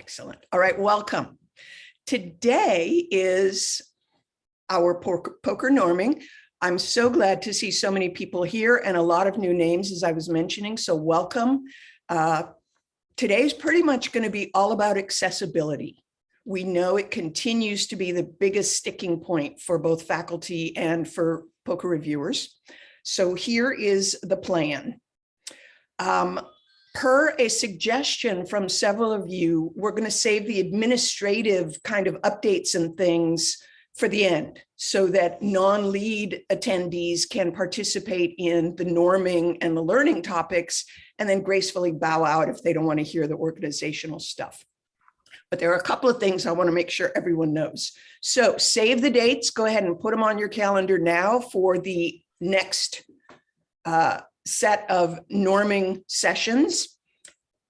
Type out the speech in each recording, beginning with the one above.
Excellent. All right, welcome. Today is our POCR, norming. I'm so glad to see so many people here and a lot of new names, as I was mentioning, so welcome. Uh, today's pretty much going to be all about accessibility. We know it continues to be the biggest sticking point for both faculty and for POCR reviewers. So here is the plan. Um, per a suggestion from several of you, we're going to save the administrative kind of updates and things for the end so that non-lead attendees can participate in the norming and the learning topics and then gracefully bow out if they don't want to hear the organizational stuff. But there are a couple of things I want to make sure everyone knows. So save the dates, go ahead and put them on your calendar now for the next uh, set of norming sessions.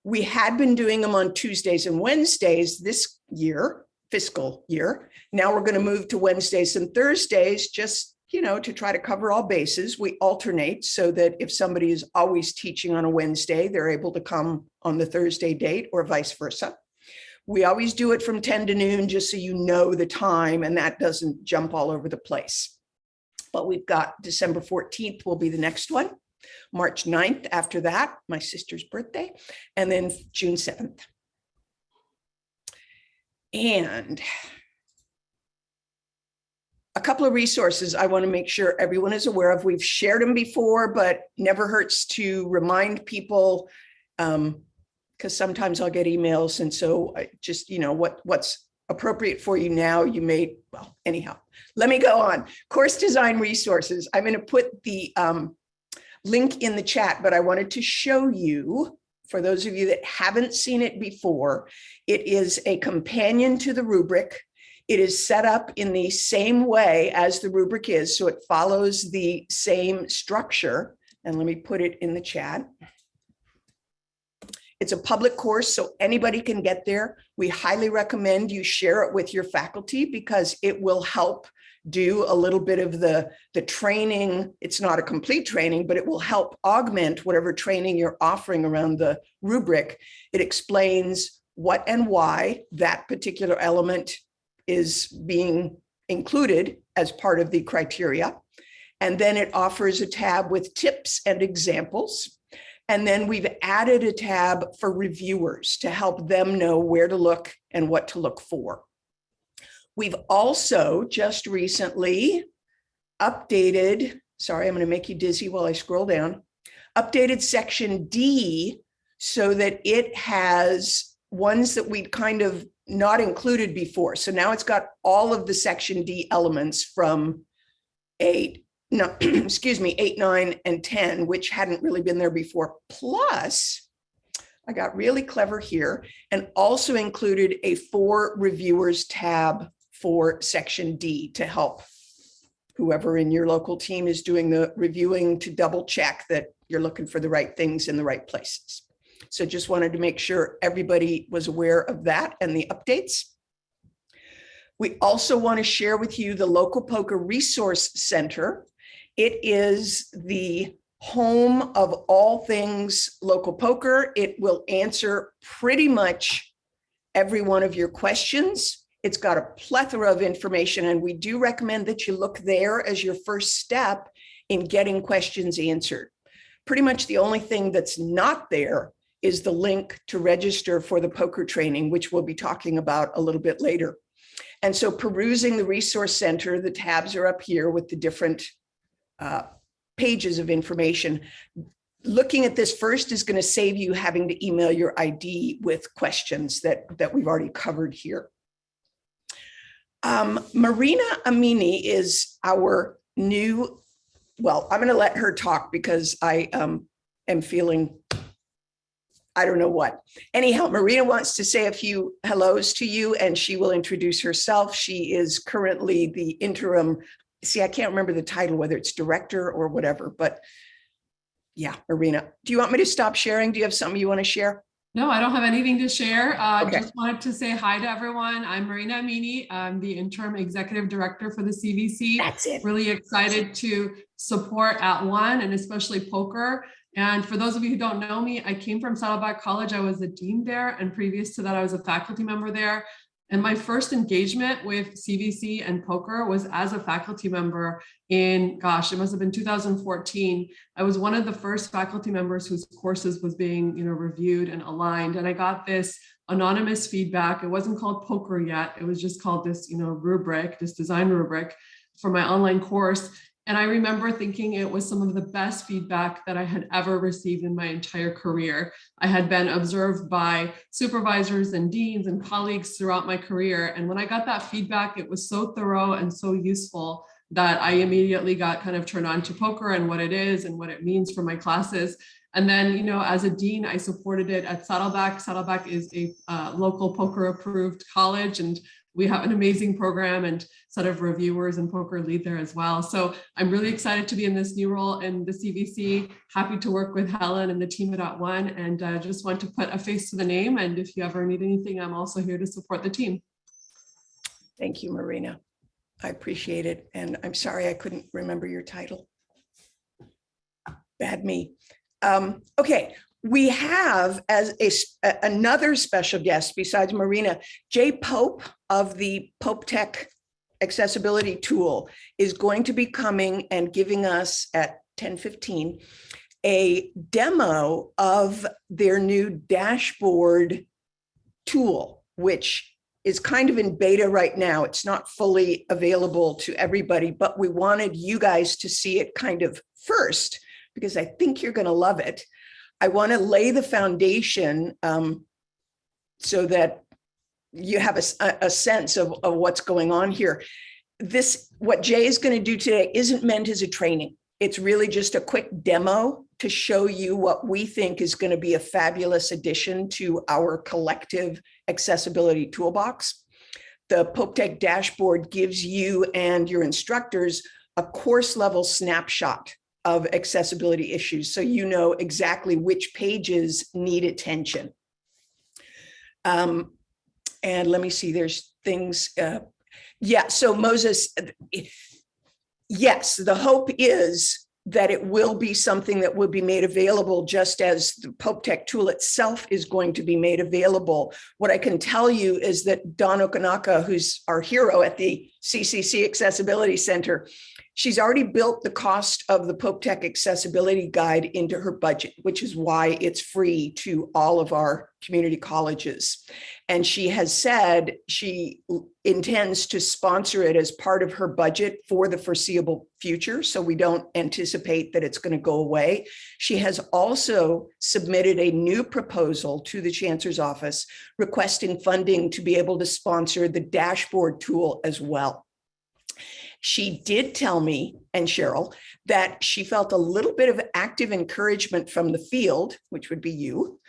We had been doing them on Tuesdays and Wednesdays this year, fiscal year. Now we're going to move to Wednesdays and Thursdays just, you know, to try to cover all bases. We alternate so that if somebody is always teaching on a Wednesday, they're able to come on the Thursday date or vice versa. We always do it from 10 to noon, just so you know the time and that doesn't jump all over the place. But we've got December 14th will be the next one. March 9th after that, my sister's birthday, and then June 7th. And a couple of resources I want to make sure everyone is aware of. We've shared them before, but never hurts to remind people um, because sometimes I'll get emails. And so I just, you know, what what's appropriate for you now, you may, well, anyhow, let me go on. Course design resources. I'm going to put the um, link in the chat, but I wanted to show you, for those of you that haven't seen it before, it is a companion to the rubric. It is set up in the same way as the rubric is, so it follows the same structure. And let me put it in the chat. It's a public course, so anybody can get there. We highly recommend you share it with your faculty because it will help do a little bit of the, the training. It's not a complete training, but it will help augment whatever training you're offering around the rubric. It explains what and why that particular element is being included as part of the criteria. And then it offers a tab with tips and examples. And then we've added a tab for reviewers to help them know where to look and what to look for. We've also just recently updated, sorry, I'm going to make you dizzy while I scroll down, updated section D so that it has ones that we'd kind of not included before. So now it's got all of the section D elements from eight, no, excuse me, eight, nine, and 10, which hadn't really been there before. Plus, I got really clever here and also included a for reviewers tab for section D to help whoever in your local team is doing the reviewing to double check that you're looking for the right things in the right places. So just wanted to make sure everybody was aware of that and the updates. We also want to share with you the Local POCR Resource Center. It is the home of all things local POCR. It will answer pretty much every one of your questions. It's got a plethora of information and we do recommend that you look there as your first step in getting questions answered. Pretty much the only thing that's not there is the link to register for the POCR training, which we'll be talking about a little bit later. And so perusing the resource center, the tabs are up here with the different uh, pages of information. Looking at this first is going to save you having to email your ID with questions that, that we've already covered here. Um, Marina Amini is our new, well, I'm going to let her talk because I um, am feeling, I don't know what. Anyhow, Marina wants to say a few hellos to you and she will introduce herself. She is currently the interim, see, I can't remember the title, whether it's director or whatever, but yeah, Marina, do you want me to stop sharing? Do you have something you want to share? No, I don't have anything to share. Uh, Okay. Just wanted to say hi to everyone. I'm Marina Amini. I'm the interim executive director for the CVC. That's it. Really excited to support at one and especially POCR And for those of you who don't know me, I came from Saddleback College. I was a dean there. And previous to that, I was a faculty member there. And my first engagement with CVC and POCR was as a faculty member in, gosh, it must have been 2014. I was one of the first faculty members whose courses was being, you know, reviewed and aligned. And I got this anonymous feedback. It wasn't called POCR yet. It was just called this, you know, rubric, this design rubric for my online course. And I remember thinking it was some of the best feedback that I had ever received in my entire career. I had been observed by supervisors and deans and colleagues throughout my career. And when I got that feedback, it was so thorough and so useful that I immediately got kind of turned on to POCR and what it is and what it means for my classes. And then, you know, as a dean, I supported it at Saddleback. Saddleback is a uh, local POCR approved college and we have an amazing program and set of reviewers and POCR lead there as well. So I'm really excited to be in this new role in the CVC. Happy to work with Helen and the team at One and uh, just want to put a face to the name. And if you ever need anything, I'm also here to support the team. Thank you, Marina. I appreciate it. And I'm sorry I couldn't remember your title. Bad me. Um, okay, we have as a, another special guest besides Marina, Jay Pope of the Pope Tech accessibility tool is going to be coming and giving us at 1015 a demo of their new dashboard tool, which is kind of in beta right now. It's not fully available to everybody, but we wanted you guys to see it kind of first because I think you're going to love it. I want to lay the foundation um, so that you have a, a sense of, of what's going on here. This, what Jay is going to do today isn't meant as a training. It's really just a quick demo to show you what we think is going to be a fabulous addition to our collective accessibility toolbox. The PopeTech dashboard gives you and your instructors a course level snapshot of accessibility issues. So you know exactly which pages need attention. Um, and let me see, there's things, uh, yeah, so Moses, yes, the hope is that it will be something that will be made available just as the Pope Tech tool itself is going to be made available. What I can tell you is that Dawn Okinaka, who's our hero at the CCC Accessibility Center, She's already built the cost of the Pope Tech accessibility guide into her budget, which is why it's free to all of our community colleges. And she has said she intends to sponsor it as part of her budget for the foreseeable future. So we don't anticipate that it's going to go away. She has also submitted a new proposal to the chancellor's office requesting funding to be able to sponsor the dashboard tool as well. She did tell me and Cheryl that she felt a little bit of active encouragement from the field, which would be you,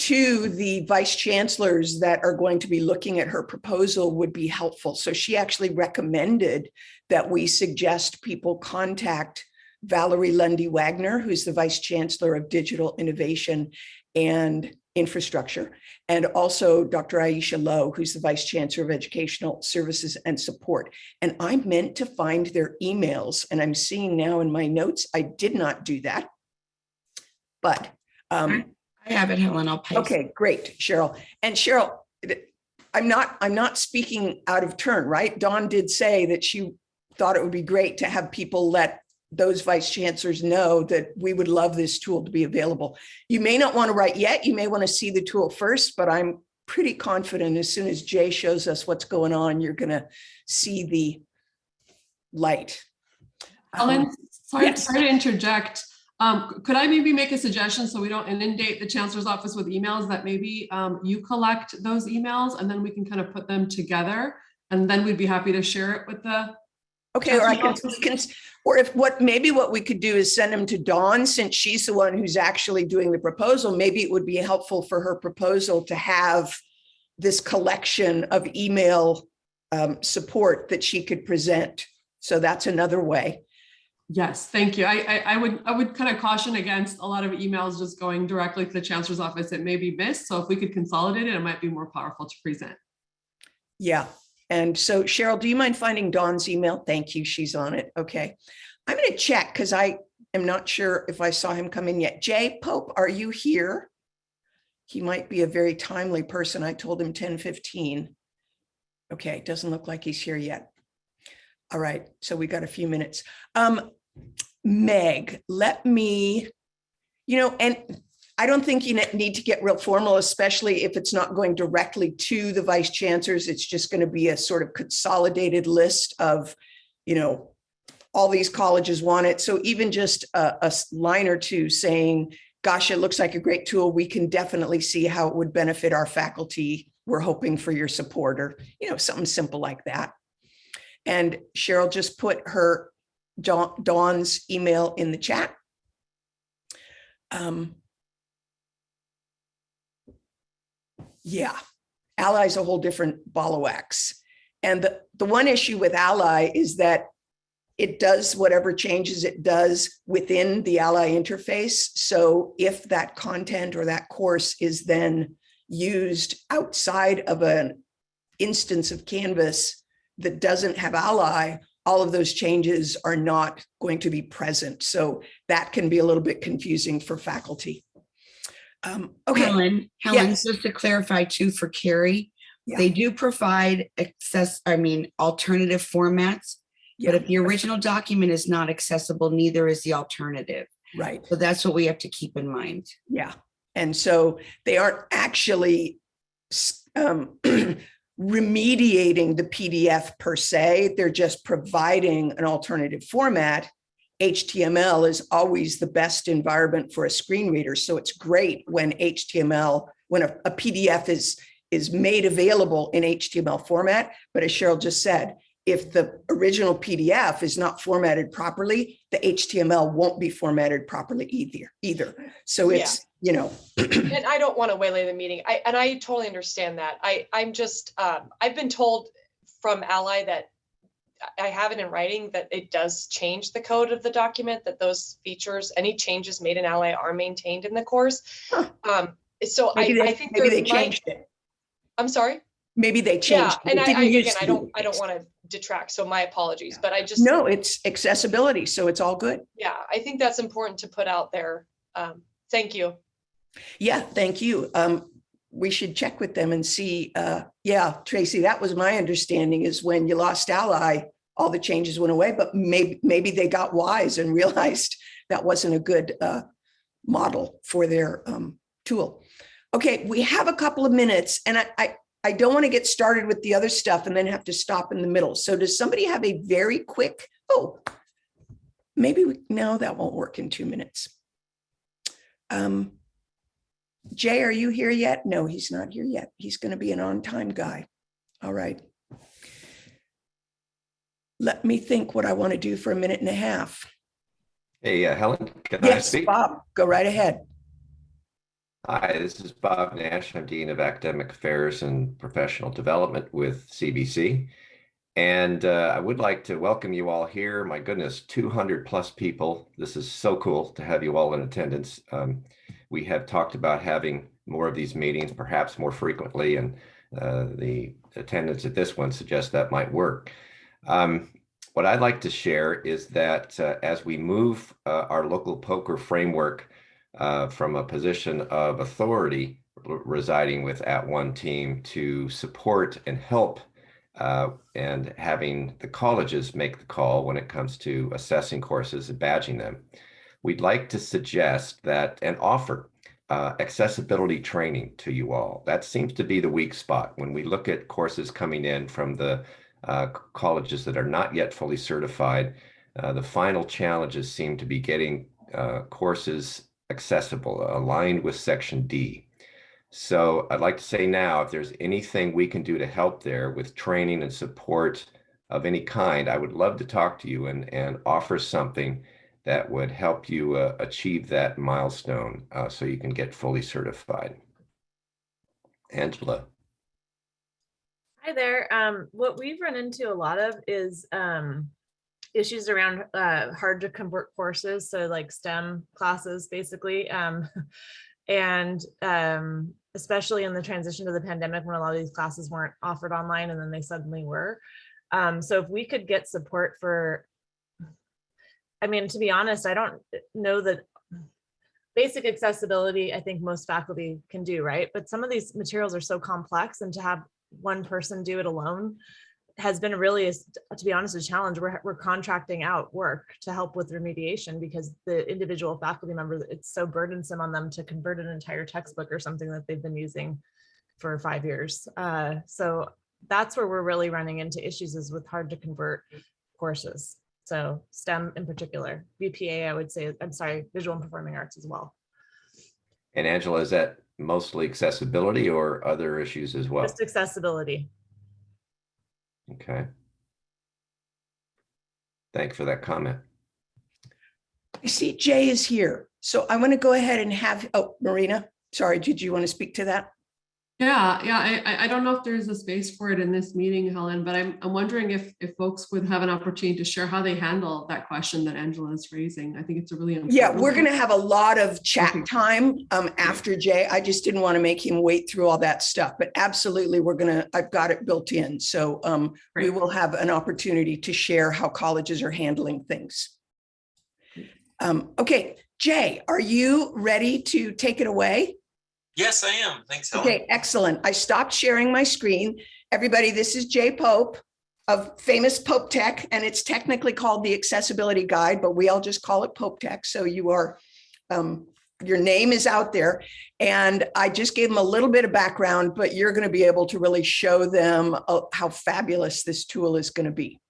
to the vice chancellors that are going to be looking at her proposal would be helpful. So she actually recommended that we suggest people contact Valerie Lundy Wagner, who's the vice chancellor of digital innovation and infrastructure, and also Dr. Aisha Lowe, who's the Vice Chancellor of Educational Services and Support. And I meant to find their emails, and I'm seeing now in my notes, I did not do that. But um, I have it, Helen. I'll paste. Okay, great, Cheryl. And Cheryl, I'm not I'm not speaking out of turn, right? Dawn did say that she thought it would be great to have people let those vice chancellors know that we would love this tool to be available. You may not want to write yet. You may want to see the tool first, but I'm pretty confident as soon as Jay shows us what's going on, you're going to see the light. Ellen, Um, sorry, yes. sorry to interject. Um, could I maybe make a suggestion so we don't inundate the chancellor's office with emails that maybe um, you collect those emails and then we can kind of put them together and then we'd be happy to share it with the Okay, or I can, Chancellor's can, or if what, maybe what we could do is send them to Dawn, since she's the one who's actually doing the proposal, maybe it would be helpful for her proposal to have this collection of email um, support that she could present. So that's another way. Yes, thank you. I, I, I would, I would kind of caution against a lot of emails just going directly to the chancellor's office. It may be missed. So if we could consolidate it, it might be more powerful to present. Yeah. And so Cheryl, do you mind finding Dawn's email? Thank you. She's on it. Okay. I'm going to check because I am not sure if I saw him come in yet. Jay Pope, are you here? He might be a very timely person. I told him 10:15. Okay, doesn't look like he's here yet. All right, so we got a few minutes. Um, Meg, let me, you know, and I don't think you need to get real formal, especially if it's not going directly to the vice chancellors. It's just going to be a sort of consolidated list of, you know, all these colleges want it. So even just a line or two saying, gosh, it looks like a great tool. We can definitely see how it would benefit our faculty. We're hoping for your support or, you know, something simple like that. And Cheryl just put her Dawn's email in the chat. Um, yeah, Ally is a whole different ball of wax. And the, the one issue with Ally is that it does whatever changes it does within the Ally interface. So if that content or that course is then used outside of an instance of Canvas that doesn't have Ally, all of those changes are not going to be present. So that can be a little bit confusing for faculty. Um, okay, Helen, Helen, Yes. just to clarify too for Carrie, Yeah. they do provide access, I mean, alternative formats. But if the original document is not accessible, neither is the alternative. right. So that's what we have to keep in mind. Yeah, and so they aren't actually um, remediating the PDF per se. They're just providing an alternative format. HTML is always the best environment for a screen reader. So it's great when HTML, when a, a PDF is, is made available in HTML format. But as Cheryl just said, if the original PDF is not formatted properly, the HTML won't be formatted properly either, either. So Yeah. it's, you know, And I don't want to waylay the meeting. I, and I totally understand that. I, I'm just, um, I've been told from Ally that I- have it in writing that it does change the code of the document, that those features, any changes made in Ally are maintained in the course. Huh. Um, so I, maybe I they, think maybe they changed it. I'm sorry? Maybe they Yeah, changed. it. and It I, I, again, I don't, I don't want to detract, so my apologies, but I just. No, it's accessibility, so it's all good. Yeah, I think that's important to put out there. Um, thank you. Yeah, thank you. Um, we should check with them and see, uh, yeah, Tracy, that was my understanding is when you lost Ally, all the changes went away, but maybe, maybe they got wise and realized that wasn't a good, uh, model for their, um, tool. Okay, we have a couple of minutes and I, I, I don't want to get started with the other stuff and then have to stop in the middle. So does somebody have a very quick, oh, maybe, we no, that won't work in two minutes. Um, Jay, are you here yet? No, he's not here yet. He's going to be an on-time guy. All right. Let me think what I want to do for a minute and a half. Hey, uh, Helen, can I Yes, speak? Bob, go right ahead. Hi, this is Bob Nash. I'm Dean of Academic Affairs and Professional Development with CVC. And uh, I would like to welcome you all here. My goodness, 200 plus people. This is so cool to have you all in attendance. Um, we have talked about having more of these meetings, perhaps more frequently, and uh, the attendance at this one suggests that might work. Um, what I'd like to share is that uh, as we move uh, our local POCR framework uh, from a position of authority residing with at one team to support and help uh, and having the colleges make the call when it comes to assessing courses and badging them. We'd like to suggest that and offer uh, accessibility training to you all. That seems to be the weak spot when we look at courses coming in from the uh, colleges that are not yet fully certified. Uh, the final challenges seem to be getting uh, courses accessible, aligned with Section D. So I'd like to say now, if there's anything we can do to help there with training and support of any kind, I would love to talk to you and, and offer something that would help you uh, achieve that milestone uh, so you can get fully certified. Angela. Hi there. Um, what we've run into a lot of is um, issues around uh, hard to convert courses. So like STEM classes, basically. Um, and um, especially in the transition to the pandemic when a lot of these classes weren't offered online and then they suddenly were. Um, so if we could get support for I mean, to be honest, I don't know that basic accessibility, I think most faculty can do, right? But some of these materials are so complex and to have one person do it alone has been really, to be honest, a challenge. We're, we're contracting out work to help with remediation because the individual faculty member, it's so burdensome on them to convert an entire textbook or something that they've been using for five years. Uh, so that's where we're really running into issues is with hard to convert courses. So STEM in particular, VPA, I would say, I'm sorry, visual and performing arts as well. And Angela, is that mostly accessibility or other issues as well? Just accessibility. Okay. Thank you for that comment. I see Jay is here. So I want to go ahead and have, oh, Marina, sorry, did you want to speak to that? Yeah, yeah, I, I- don't know if there's a space for it in this meeting, Helen, but I'm, I'm wondering if, if folks would have an opportunity to share how they handle that question that Angela is raising. I think it's a really. Yeah, we're going to have a lot of chat time um, after Jay. I just didn't want to make him wait through all that stuff, but absolutely, we're going to, I've got it built in. So um, we will have an opportunity to share how colleges are handling things. Um, Okay, Jay, are you ready to take it away? Yes, I am. Thanks, Helen. Okay, excellent. I stopped sharing my screen. Everybody, this is Jay Pope of famous Pope Tech, and it's technically called the Accessibility Guide, but we all just call it Pope Tech. So you are, um, your name is out there. And I just gave them a little bit of background, but you're going to be able to really show them uh, how fabulous this tool is going to be.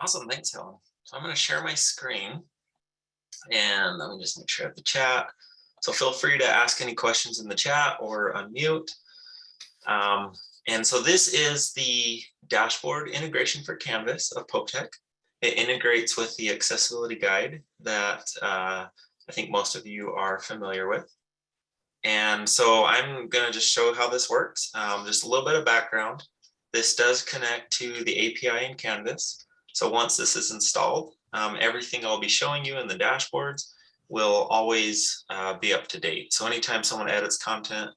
Awesome. Thanks, Helen. So I'm going to share my screen. And let me just make sure I have the chat. So feel free to ask any questions in the chat or unmute. Um, and so this is the dashboard integration for Canvas of Pope Tech. It integrates with the accessibility guide that uh, I think most of you are familiar with. And so I'm going to just show how this works. Um, just a little bit of background. This does connect to the API in Canvas. So once this is installed, um, everything I'll be showing you in the dashboards will always uh, be up to date. So anytime someone edits content,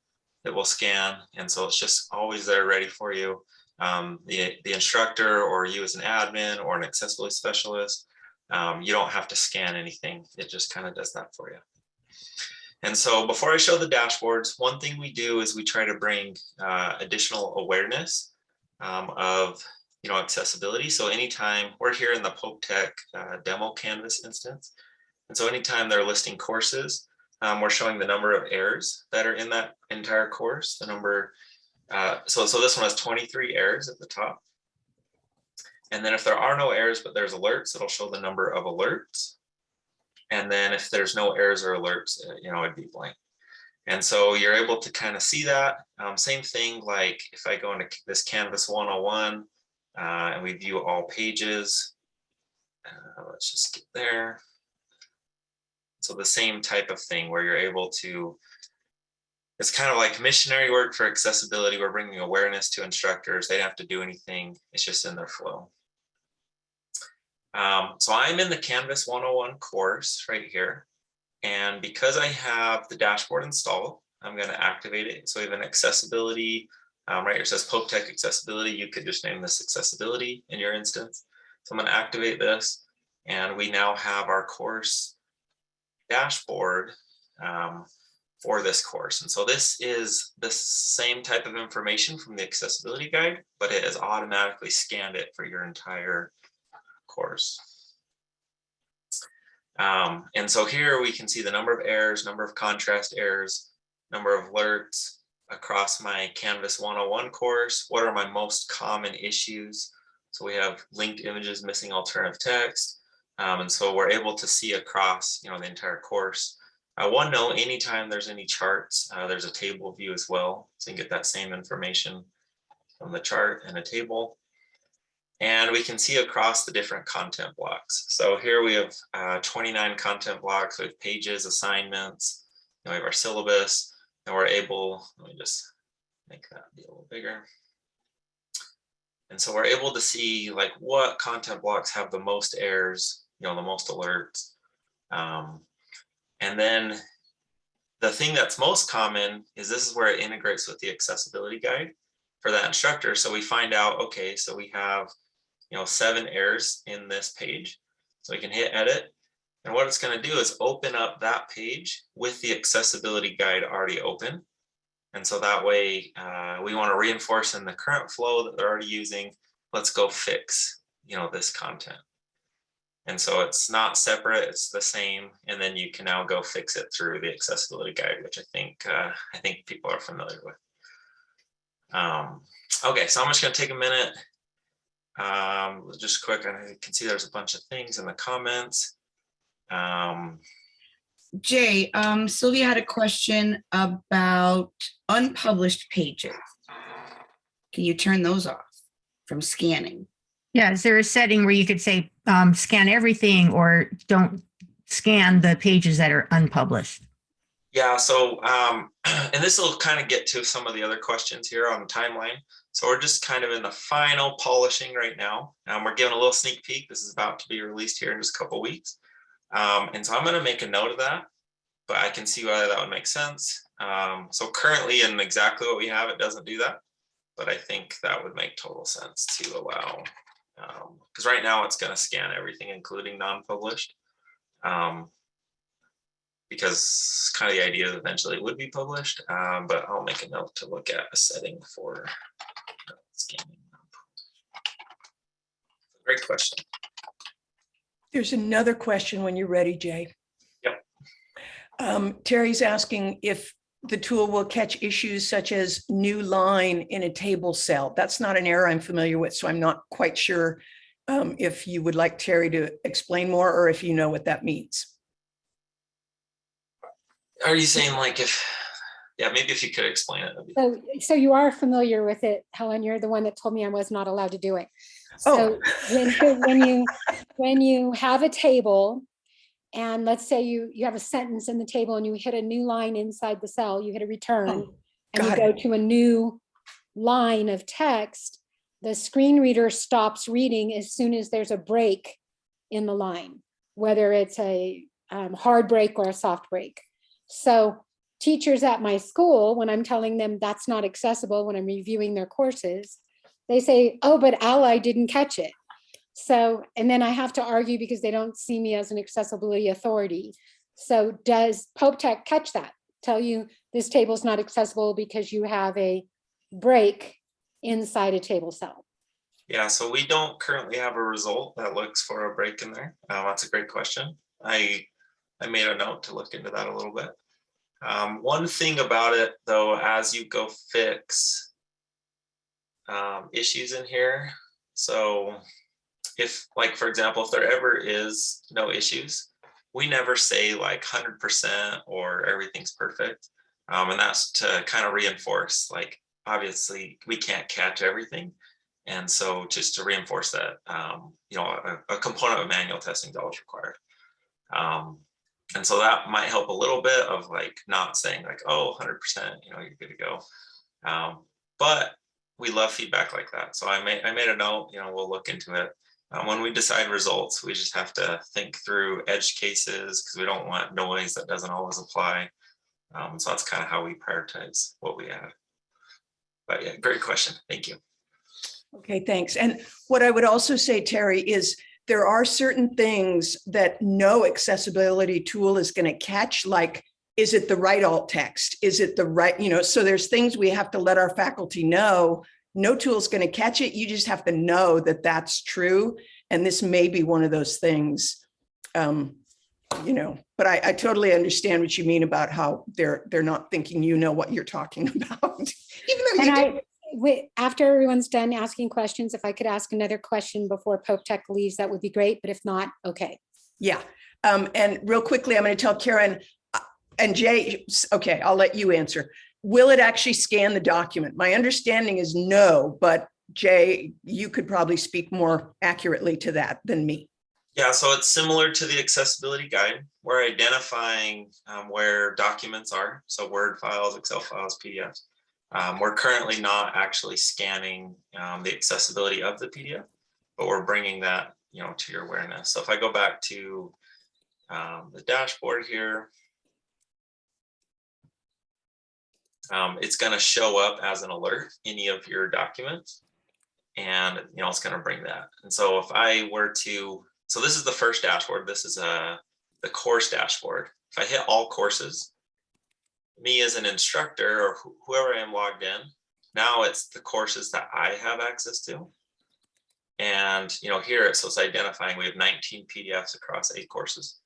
it will scan. And so it's just always there ready for you. Um, the, the instructor or you as an admin or an accessibility specialist, um, you don't have to scan anything. It just kind of does that for you. And so before I show the dashboards, one thing we do is we try to bring uh, additional awareness um, of you know accessibility. So anytime we're here in the Pope Tech uh, demo canvas instance, and so anytime they're listing courses, um, we're showing the number of errors that are in that entire course. The number, uh, so so this one has 23 errors at the top. And then if there are no errors, but there's alerts, it'll show the number of alerts. And then if there's no errors or alerts, uh, you know, it'd be blank. And so you're able to kind of see that. Um, same thing like if I go into this Canvas 101 uh, and we view all pages. Uh, let's just get there. So the same type of thing where you're able to, it's kind of like missionary work for accessibility. We're bringing awareness to instructors. They don't have to do anything. It's just in their flow. Um, so I'm in the Canvas 101 course right here. And because I have the dashboard installed, I'm going to activate it. So we have an accessibility, um, right here it says Pope Tech accessibility. You could just name this accessibility in your instance. So I'm going to activate this and we now have our course dashboard um, for this course. And so this is the same type of information from the accessibility guide, but it has automatically scanned it for your entire course. Um, and so here we can see the number of errors, number of contrast errors, number of alerts across my Canvas 101 course. What are my most common issues? So we have linked images, missing alternative text. Um, and so we're able to see across, you know, the entire course. Uh, one note, anytime there's any charts, uh, there's a table view as well. So you can get that same information from the chart and a table. And we can see across the different content blocks. So here we have uh, 29 content blocks with pages, assignments, you know, we have our syllabus, and we're able, let me just make that be a little bigger. And so we're able to see like what content blocks have the most errors, you know, the most alerts. Um, and then the thing that's most common is this is where it integrates with the accessibility guide for that instructor. So we find out, okay, so we have, you know, seven errors in this page. So we can hit edit. And what it's going to do is open up that page with the accessibility guide already open. And so that way uh, we want to reinforce in the current flow that they're already using. Let's go fix, you know, this content. And so it's not separate, it's the same. And then you can now go fix it through the accessibility guide, which I think uh, I think people are familiar with. Um, okay, so I'm just gonna take a minute. Um, just quick, I can see there's a bunch of things in the comments. Um, Jay, um, Sylvia had a question about unpublished pages. Can you turn those off from scanning? Yeah, is there a setting where you could say, um, scan everything or don't scan the pages that are unpublished? Yeah, so, um, and this will kind of get to some of the other questions here on the timeline. So we're just kind of in the final polishing right now. Um, we're giving a little sneak peek. This is about to be released here in just a couple weeks. Um, and so I'm gonna make a note of that, but I can see why that would make sense. Um, so currently in exactly what we have, it doesn't do that. But I think that would make total sense to allow, because right now it's gonna scan everything, including non-published. Um, because kind of the idea that eventually it would be published, um, but I'll make a note to look at a setting for uh, scanning. Great question. There's another question when you're ready, Jay. Yep. Um, Terry's asking if the tool will catch issues such as new line in a table cell. That's not an error I'm familiar with, so I'm not quite sure um, if you would like Terry to explain more or if you know what that means. Are you saying like if, yeah, maybe if you could explain it. So, so you are familiar with it, Helen, you're the one that told me I was not allowed to do it. Oh. So when, when you, when you have a table and let's say you, you have a sentence in the table and you hit a new line inside the cell, you hit a return Oh, and you go to a new line of text, the screen reader stops reading as soon as there's a break in the line, whether it's a um, hard break or a soft break. So teachers at my school, when I'm telling them that's not accessible, when I'm reviewing their courses, they say, oh, but Ally didn't catch it. So, and then I have to argue because they don't see me as an accessibility authority. So does Pope Tech catch that? Tell you this table is not accessible because you have a break inside a table cell. Yeah, so we don't currently have a result that looks for a break in there. Uh, that's a great question. I, I made a note to look into that a little bit. Um, one thing about it though, as you go fix um, issues in here. So if like, for example, if there ever is no issues, we never say like hundred percent or everything's perfect. Um, and that's to kind of reinforce, like, obviously we can't catch everything. And so just to reinforce that, um, you know, a, a component of manual testing is always required. Um, and so that might help a little bit of like not saying like, oh, 100%, you know, you're good to go. Um, but we love feedback like that. So I made, I made a note, you know, we'll look into it. Um, when we decide results, we just have to think through edge cases because we don't want noise that doesn't always apply. Um, so that's kind of how we prioritize what we add. But yeah, great question. Thank you. Okay, thanks. And what I would also say, Terry, is there are certain things that no accessibility tool is going to catch, like, is it the right alt text? Is it the right, you know, so there's things we have to let our faculty know. No tool is going to catch it. You just have to know that that's true. And this may be one of those things, um, you know, but I, I totally understand what you mean about how they're, they're not thinking you know what you're talking about. Even though you And do. I, wait, after everyone's done asking questions, if I could ask another question before Pope Tech leaves, that would be great, but if not, okay. Yeah, um, and real quickly, I'm gonna tell Karen, uh, and Jay, okay, I'll let you answer. Will it actually scan the document? My understanding is no, but Jay, you could probably speak more accurately to that than me. Yeah, so it's similar to the accessibility guide. We're identifying um, where documents are, so Word files, Excel files, PDFs. Um, we're currently not actually scanning um, the accessibility of the PDF, but we're bringing that, you know, to your awareness. So if I go back to um, the dashboard here, um, it's going to show up as an alert any of your documents, and you know it's going to bring that. And so if I were to so this is the first dashboard. This is uh, the course dashboard. If I hit all courses, me as an instructor or wh- whoever I am logged in, now it's the courses that I have access to. And, you know, here, so it's identifying, we have 19 PDFs across eight courses.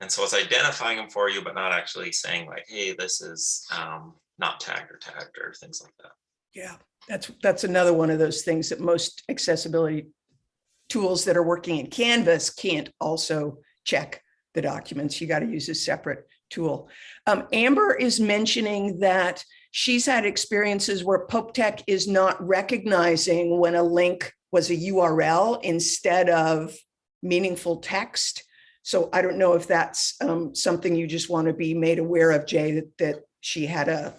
And so it's identifying them for you, but not actually saying like, hey, this is um, not tagged or tagged or things like that. Yeah, that's, that's another one of those things that most accessibility tools that are working in Canvas can't also check the documents. You got to use a separate tool. Um, Amber is mentioning that she's had experiences where Pope Tech is not recognizing when a link was a URL instead of meaningful text. So I don't know if that's um, something you just want to be made aware of, Jay, that, that she had a,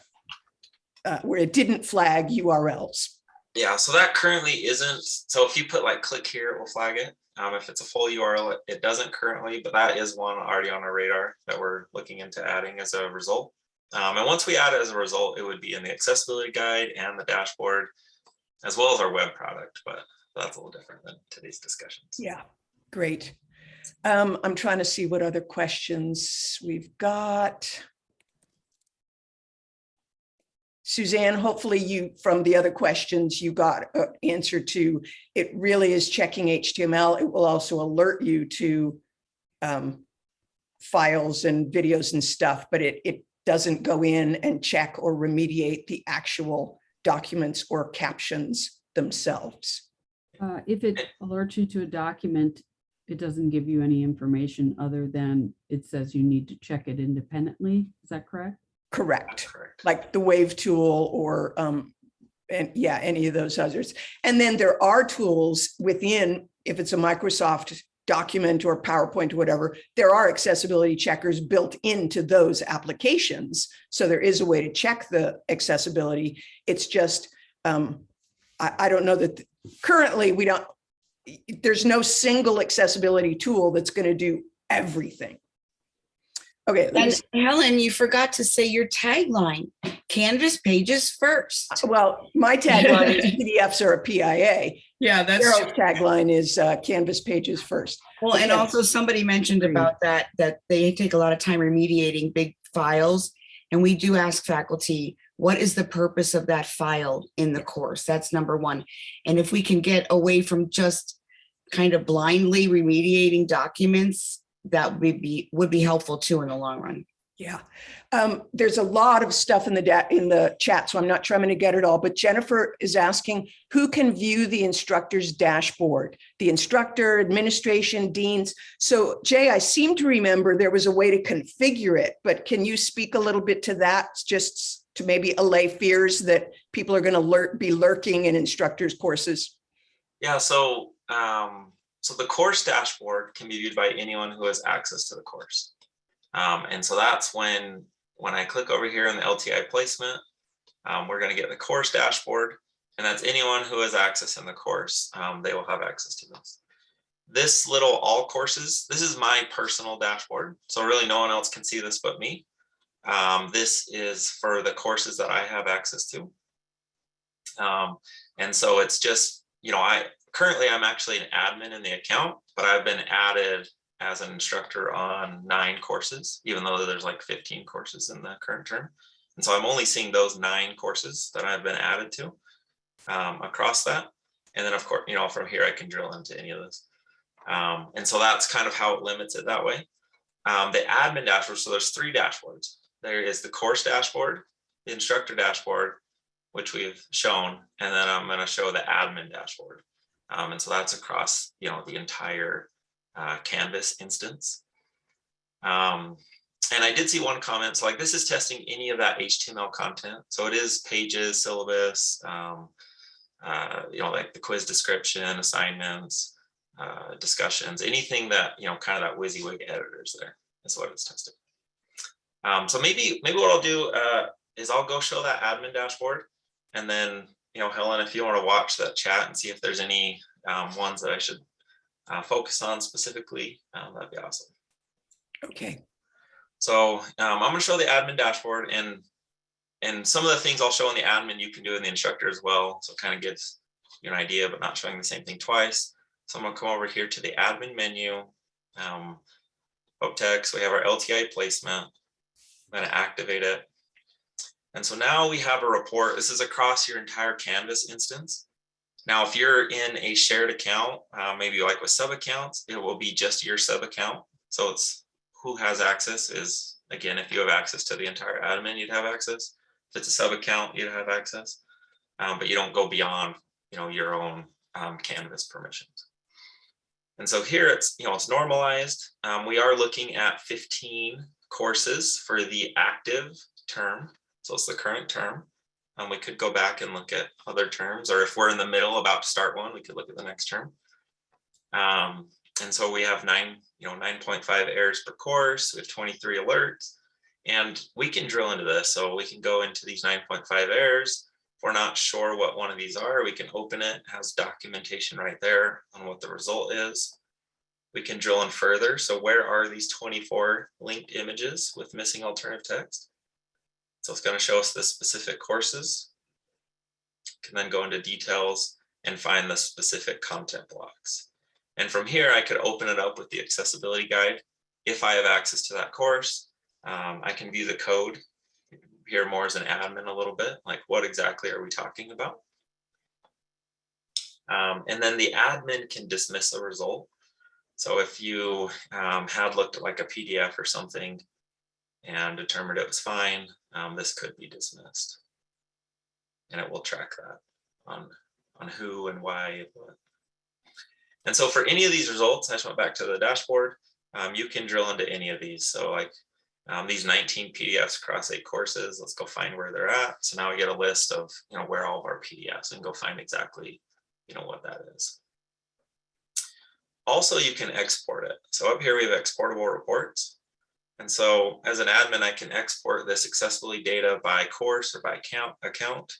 uh, where it didn't flag URLs. Yeah, so that currently isn't, so if you put like click here, it will flag it. Um, if it's a full URL, it, doesn't currently, but that is one already on our radar that we're looking into adding as a result. Um, and once we add it as a result, it would be in the accessibility guide and the dashboard, as well as our web product, but that's a little different than today's discussions. Yeah, great. Um, I'm trying to see what other questions we've got. Suzanne, hopefully you, from the other questions you got uh, answer to, it really is checking HTML. It will also alert you to um, files and videos and stuff, but it, it doesn't go in and check or remediate the actual documents or captions themselves. Uh, if it alerts you to a document, it doesn't give you any information other than it says you need to check it independently. Is that correct? Correct. correct. like the wave tool or um, and yeah, any of those others. And then there are tools within, if it's a Microsoft document or PowerPoint or whatever, there are accessibility checkers built into those applications. So there is a way to check the accessibility. It's just, um, I, I don't know that currently we don't, there's no single accessibility tool that's going to do everything. Okay, And Helen, you forgot to say your tagline, Canvas pages first. Well, my tagline is PDFs are a PIA. Yeah, that's Carol's tagline is uh, Canvas pages first. Well, and also somebody mentioned about that, that they take a lot of time remediating big files. And we do ask faculty, what is the purpose of that file in the course? That's number one. And if we can get away from just kind of blindly remediating documents, that would be, would be helpful too in the long run. Yeah, um, there's a lot of stuff in the in the chat, so I'm not trying to get it all, but Jennifer is asking who can view the instructor's dashboard? The instructor, administration, deans. So Jay, I seem to remember there was a way to configure it, but can you speak a little bit to that? Just to maybe allay fears that people are going to lurk, be lurking in instructors courses? Yeah, so um, so the course dashboard can be viewed by anyone who has access to the course. Um, and so that's when when I click over here in the LTI placement, um, we're going to get the course dashboard, and that's anyone who has access in the course. Um, they will have access to this. This little all courses, this is my personal dashboard. So really no one else can see this but me. Um, this is for the courses that I have access to. Um, and so it's just, you know, I currently I'm actually an admin in the account, but I've been added as an instructor on nine courses, even though there's like 15 courses in the current term. And so I'm only seeing those nine courses that I've been added to um, across that. And then of course, you know, from here I can drill into any of those. Um, and so that's kind of how it limits it that way. Um, the admin dashboard, so there's three dashboards. There is the course dashboard, the instructor dashboard, which we've shown, and then I'm gonna show the admin dashboard. Um, and so that's across, you know, the entire uh, Canvas instance. Um, and I did see one comment, so like this is testing any of that HTML content. So it is pages, syllabus, um, uh, you know, like the quiz description, assignments, uh, discussions, anything that, you know, kind of that WYSIWYG editors there is what it's testing. Um, so maybe, maybe what I'll do uh, is I'll go show that admin dashboard. And then, you know, Helen, if you want to watch that chat and see if there's any um, ones that I should uh, focus on specifically, um, that'd be awesome. Okay, So um, I'm going to show the admin dashboard and and some of the things I'll show in the admin you can do in the instructor as well. So it kind of gives you an idea, but not showing the same thing twice. So I'm gonna come over here to the admin menu. Um, Pope Tech, we have our LTI placement. I'm gonna activate it. And so now we have a report. This is across your entire Canvas instance. Now, if you're in a shared account, uh, maybe like with sub accounts, it will be just your sub account. So it's who has access is, again, if you have access to the entire admin, you'd have access. If it's a sub account, you'd have access. Um, but you don't go beyond, you know, your own um, Canvas permissions. And so here it's, you know, it's normalized. Um, we are looking at 15 courses for the active term. So it's the current term. Um, we could go back and look at other terms, or if we're in the middle about to start one, we could look at the next term. Um, and so we have nine, you know, 9.5 errors per course, we have 23 alerts. And we can drill into this. So we can go into these 9.5 errors. If we're not sure what one of these are, we can open it, it has documentation right there on what the result is. We can drill in further. So where are these 24 linked images with missing alternative text? So it's going to show us the specific courses. Can then go into details and find the specific content blocks. And from here, I could open it up with the accessibility guide. If I have access to that course, um, I can view the code, here more as an admin a little bit, like what exactly are we talking about? Um, and then the admin can dismiss a result. So if you um, had looked at like a PDF or something and determined it was fine, um, this could be dismissed. And it will track that on, on who and why. And so for any of these results, I just went back to the dashboard. Um, you can drill into any of these. So like um, these 19 PDFs across eight courses, let's go find where they're at. So now we get a list of, you know, where all of our PDFs and go find exactly, you know, what that is. Also, you can export it. So up here we have exportable reports. And so as an admin, I can export this accessibility data by course or by account. account.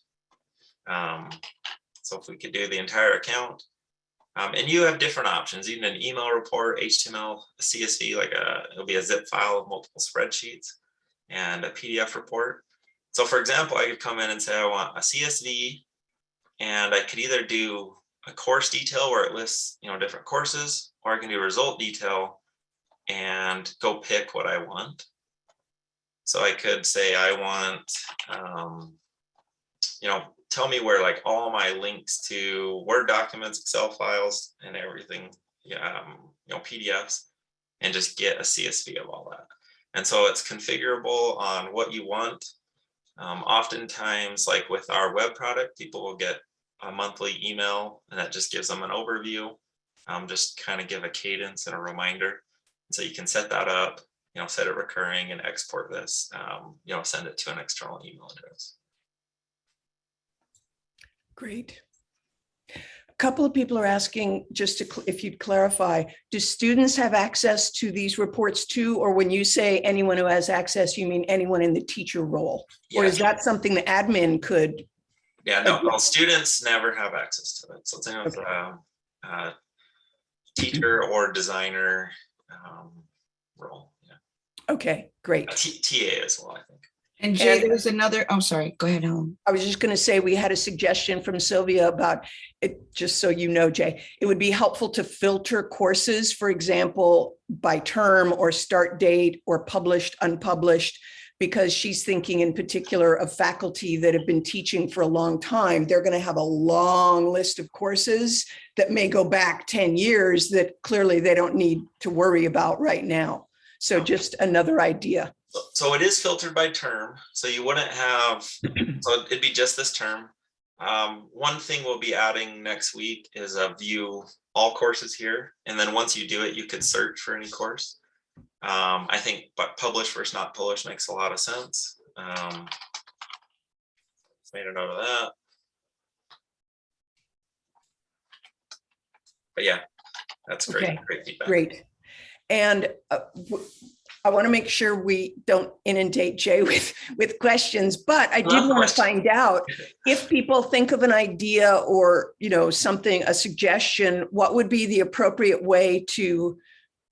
Um, so if we could do the entire account, um, and you have different options, even an email report, HTML, CSV, like a, it'll be a zip file of multiple spreadsheets and a PDF report. So for example, I could come in and say, I want a CSV and I could either do a course detail where it lists, you know, different courses, or I can do result detail and go pick what I want. So I could say I want, um, you know, tell me where like all my links to Word documents, Excel files, and everything, um, you know, PDFs, and just get a CSV of all that. And so it's configurable on what you want. Um, oftentimes, like with our web product, people will get a monthly email, and that just gives them an overview. Um, just kind of give a cadence and a reminder. So you can set that up, you know, set it recurring and export this, um, you know, send it to an external email address. Great. A couple of people are asking, just to, if you'd clarify, do students have access to these reports too? Or when you say anyone who has access, you mean anyone in the teacher role? Or is that something the admin could? Yeah, no, well, students never have access to it. So it's with a, a teacher or designer um, role. Yeah. Okay, great. A T TA as well, I think. And Jay, And- there was another, oh, sorry, go ahead, Helen. I was just going to say, we had a suggestion from Sylvia about it, just so you know, Jay, it would be helpful to filter courses, for example, by term or start date or published, unpublished, because she's thinking in particular of faculty that have been teaching for a long time. They're going to have a long list of courses that may go back 10 years that clearly they don't need to worry about right now. So just another idea. So- it is filtered by term, so you wouldn't have, so it'd be just this term. Um, one thing we'll be adding next week is a view all courses here, and then once you do it, you could search for any course. Um, I think, but publish versus not publish makes a lot of sense. Um, Made a note of that. But yeah, that's great, Okay, great feedback. Great. And uh, I want to make sure we don't inundate Jay with, with questions, but I did want to find out if people think of an idea or, you know, something, a suggestion, what would be the appropriate way to,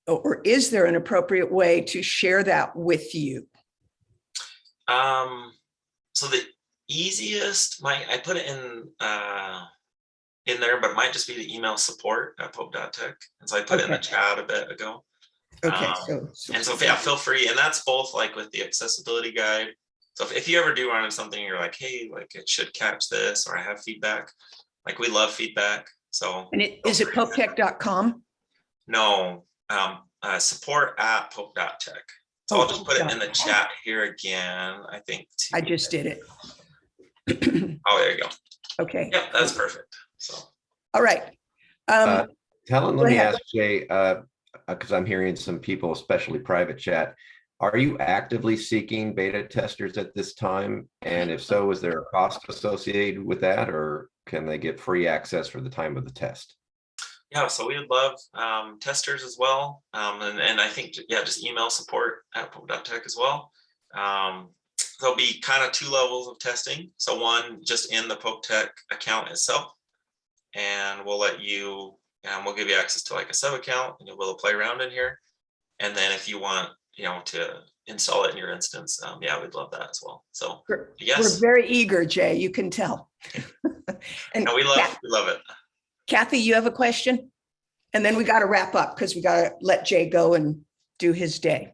or is there an appropriate way to share that with you? Um, so the easiest, my, I put it in, uh, in there, but it might just be the email support at pope.tech. And so I put it in the chat a bit ago. Okay, Um, so. so- And so, yeah, feel free, and that's both like with the accessibility guide. So if, if you ever do run into something, you're like, hey, like it should catch this, or I have feedback, like we love feedback, so. And it, is it popetech.com? No, um, uh, support at pope.tech. So Oh, I'll just put it in the chat here again, I think. to- I just did it. Oh, there you go. Okay, Yep, that's perfect. So, all right. Uh, Um, Helen, let me ahead. ask Jay, uh, because I'm hearing some people, especially private chat. Are you actively seeking beta testers at this time? And if so, is there a cost associated with that or can they get free access for the time of the test? Yeah, so we would love um, testers as well. Um, and, and I think, yeah, just email support at pope.tech as well. Um, there'll be kind of two levels of testing. So one just in the Pope Tech account itself. And we'll let you, and we'll give you access to like a sub account and you'll be able to play around in here. And then if you want, you know, to install it in your instance, um, yeah, we'd love that as well. So we're we're yes, very eager, Jay, you can tell. And no, we love, Kath- we love it. Kathy, you have a question? And then we got to wrap up because we got to let Jay go and do his day.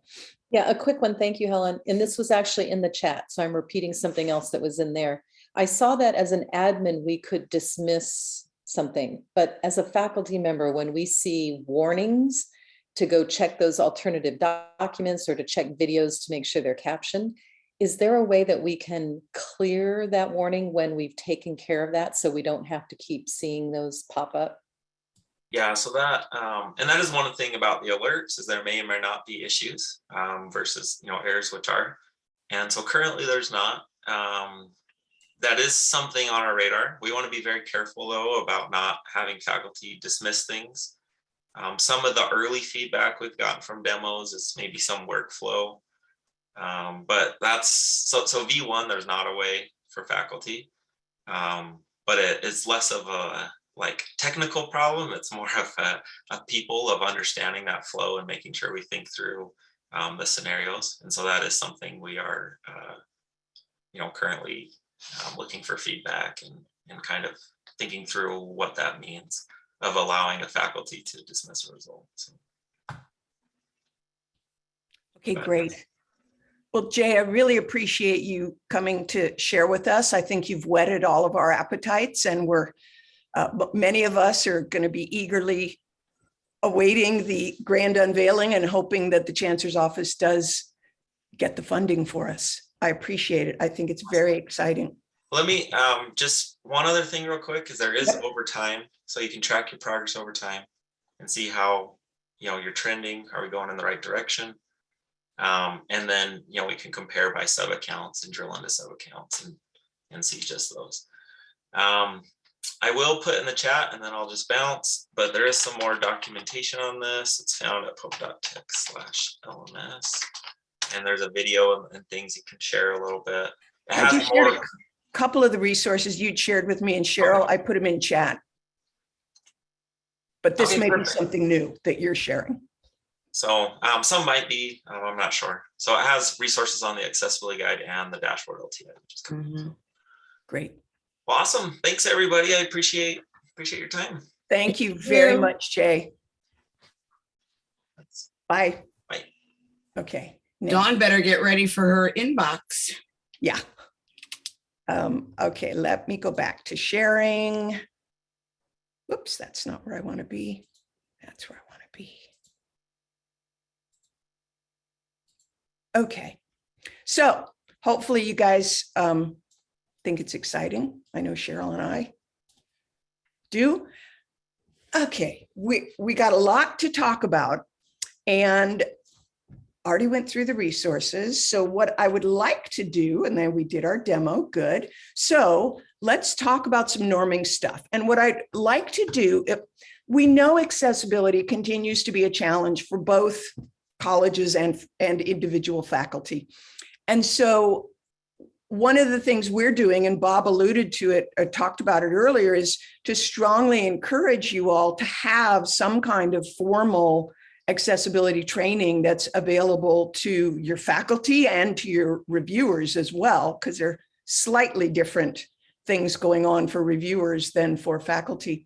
Yeah, a quick one. Thank you, Helen. And this was actually in the chat, so I'm repeating something else that was in there. I saw that as an admin, we could dismiss something, but as a faculty member, when we see warnings to go check those alternative doc- documents or to check videos to make sure they're captioned, is there a way that we can clear that warning when we've taken care of that so we don't have to keep seeing those pop up? Yeah, so that, um, and that is one thing about the alerts is there may or may not be issues, um, versus, you know, errors which are. And so currently there's not, um, that is something on our radar. We want to be very careful though about not having faculty dismiss things. Um, some of the early feedback we've gotten from demos is maybe some workflow. Um, but that's, so, so V1, there's not a way for faculty. Um, but it, it's less of a like technical problem. It's more of a, a people of understanding that flow and making sure we think through um, the scenarios. And so that is something we are, uh, you know, currently um, looking for feedback and, and kind of thinking through what that means of allowing a faculty to dismiss a result. So, Okay, But- great. Well, Jay, I really appreciate you coming to share with us. I think you've whetted all of our appetites and we're, uh, many of us are going to be eagerly awaiting the grand unveiling and hoping that the chancellor's office does get the funding for us. I appreciate it. I think it's very exciting. let me um, just one other thing real quick, because there is Yep. overtime, so you can track your progress over time and see how you know you're trending. Are we going in the right direction? Um, and then you know we can compare by sub accounts and drill into sub accounts and and see just those. Um, I will put in the chat and then I'll just bounce, but there is some more documentation on this. It's found at pope.tech slash LMS. And there's a video and- things you can share a little bit. It I just shared a couple of the resources you'd shared with me and Cheryl. I put them in chat. But this Okay, may be something new that you're sharing. So um, some might be, um, I'm not sure. So it has resources on the accessibility guide and the dashboard LTI, which is cool. Mhm. Great. Awesome. Thanks, everybody. I appreciate appreciate your time. Thank you very you. much, Jay. Bye. Bye. Okay. now- Dawn better get ready for her inbox. Yeah. Um, okay, let me go back to sharing. Whoops, that's not where I want to be. That's where I want to be. Okay, so hopefully you guys um, think it's exciting. I know Cheryl and I do. Okay, we, we got a lot to talk about and already went through the resources. So what I would like to do, and then we did our demo, good. So let's talk about some norming stuff. And what I'd like to do, if we know accessibility continues to be a challenge for both colleges and, and individual faculty. And so one of the things we're doing, and Bob alluded to it, or talked about it earlier, is to strongly encourage you all to have some kind of formal accessibility training that's available to your faculty and to your reviewers as well, because they're slightly different things going on for reviewers than for faculty.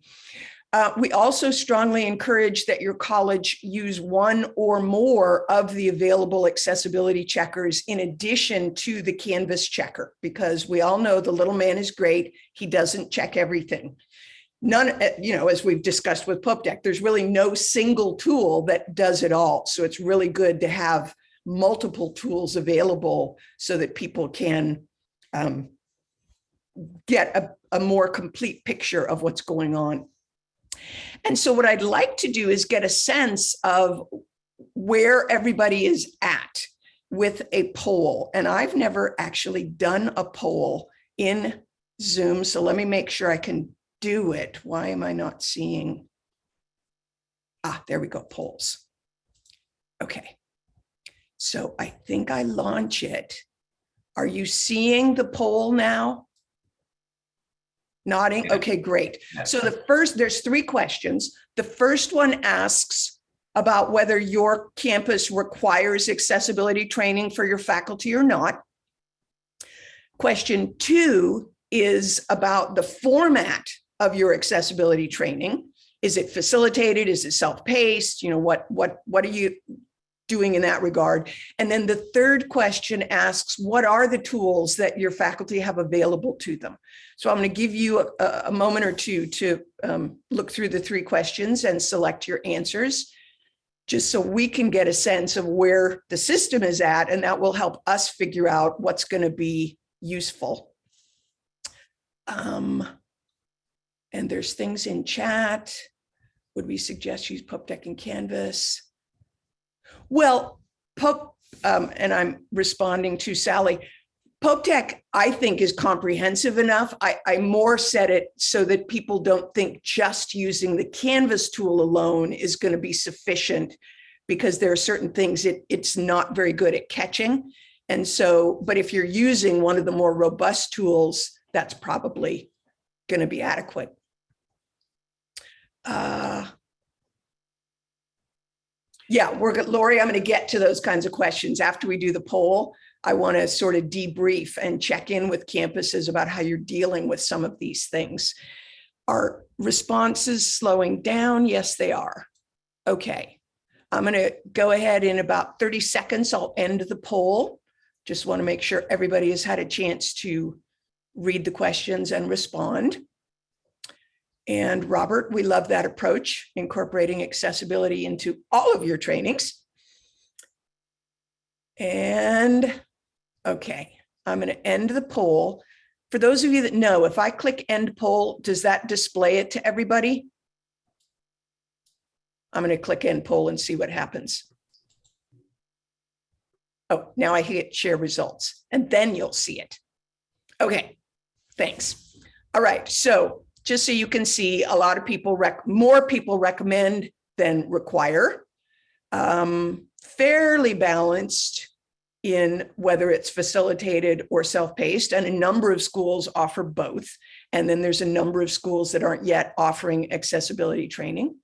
Uh, we also strongly encourage that your college use one or more of the available accessibility checkers in addition to the Canvas checker, because we all know the little man is great. He doesn't check everything. None, uh, you know, as we've discussed with Pope Tech, there's really no single tool that does it all. So it's really good to have multiple tools available so that people can um, get a, a more complete picture of what's going on. And so what I'd like to do is get a sense of where everybody is at with a poll. And I've never actually done a poll in Zoom. So let me make sure I can do it. Why am I not seeing? Ah, there we go, polls. Okay. So I think I launch it. Are you seeing the poll now? Nodding? Okay, great. So the first, there's three questions. The first one asks about whether your campus requires accessibility training for your faculty or not. Question two is about the format of your accessibility training. Is it facilitated? Is it self-paced? You know, what, what, what are you doing in that regard? And then the third question asks, what are the tools that your faculty have available to them? So I'm going to give you a, a moment or two to um, look through the three questions and select your answers, just so we can get a sense of where the system is at, and that will help us figure out what's going to be useful. Um, and there's things in chat. Would we suggest use Pope Tech and Canvas? Well, Pope, um, and I'm responding to Sally, Pope Tech, I think, is comprehensive enough. I, I more said it so that people don't think just using the Canvas tool alone is going to be sufficient because there are certain things it, it's not very good at catching. And so, but if you're using one of the more robust tools, that's probably going to be adequate. Uh, yeah, we're. Lori, I'm going to get to those kinds of questions after we do the poll. I want to sort of debrief and check in with campuses about how you're dealing with some of these things. Are responses slowing down? Yes, they are. Okay. I'm going to go ahead in about 30 seconds. I'll end the poll. Just want to make sure everybody has had a chance to read the questions and respond. And Robert, we love that approach, incorporating accessibility into all of your trainings. And okay, I'm going to end the poll. For those of you that know, if I click end poll, does that display it to everybody? I'm going to click end poll and see what happens. Oh, now I hit share results and then you'll see it. Okay, thanks. All right, so just so you can see, a lot of people, rec more people recommend than require. Um, fairly balanced in whether it's facilitated or self-paced, and a number of schools offer both. And then there's a number of schools that aren't yet offering accessibility training.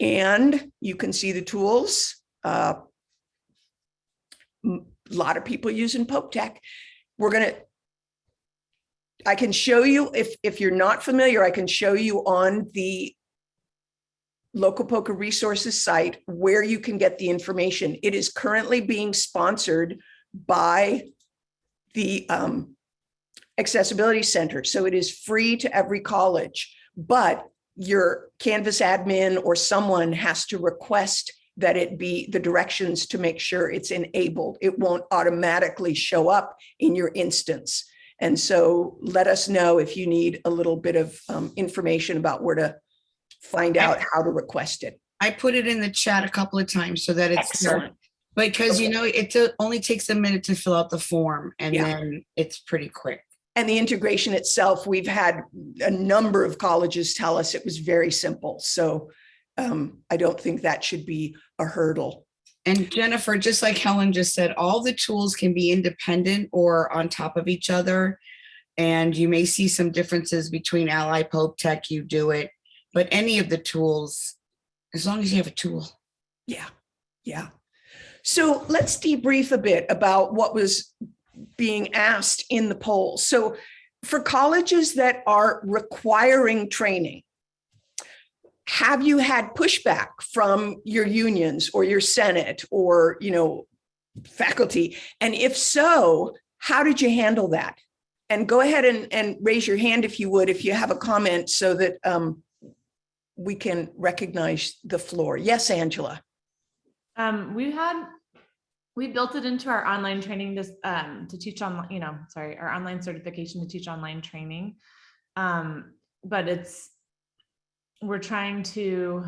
And you can see the tools. Uh, a lot of people using Pope Tech. We're going to I can show you, if, if you're not familiar, I can show you on the local POCR resources site where you can get the information. It is currently being sponsored by the um, Accessibility Center. So it is free to every college, but your Canvas admin or someone has to request that it be the directions to make sure it's enabled. It won't automatically show up in your instance. And so let us know if you need a little bit of um, information about where to find out how to request it. I put it in the chat a couple of times so that it's there. Excellent. Because you know, it only takes a minute to fill out the form and Yeah. then it's pretty quick. And the integration itself, we've had a number of colleges tell us it was very simple. So um, I don't think that should be a hurdle. And Jennifer, just like Helen just said, all the tools can be independent or on top of each other. And you may see some differences between Ally Pope Tech, UDOIT, but any of the tools, as long as you have a tool. Yeah, yeah. So let's debrief a bit about what was being asked in the poll. So for colleges that are requiring training, have you had pushback from your unions or your senate or, you know, faculty? And if so, how did you handle that? And go ahead and, and raise your hand if you would, if you have a comment so that um, we can recognize the floor. Yes, Angela. Um, we had, we built it into our online training just um to teach on, you know, sorry, our online certification to teach online training. Um, but it's, we're trying to,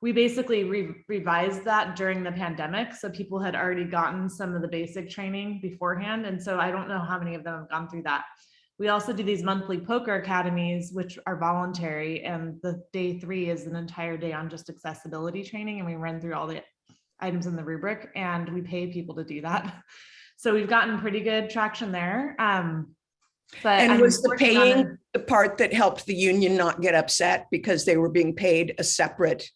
we basically re- revised that during the pandemic. So people had already gotten some of the basic training beforehand. And so I don't know how many of them have gone through that. We also do these monthly POCR academies, which are voluntary. And the day three is an entire day on just accessibility training. And we run through all the items in the rubric and we pay people to do that. So we've gotten pretty good traction there. Um, but And I'm was the paying the part that helped the union not get upset because they were being paid a separate?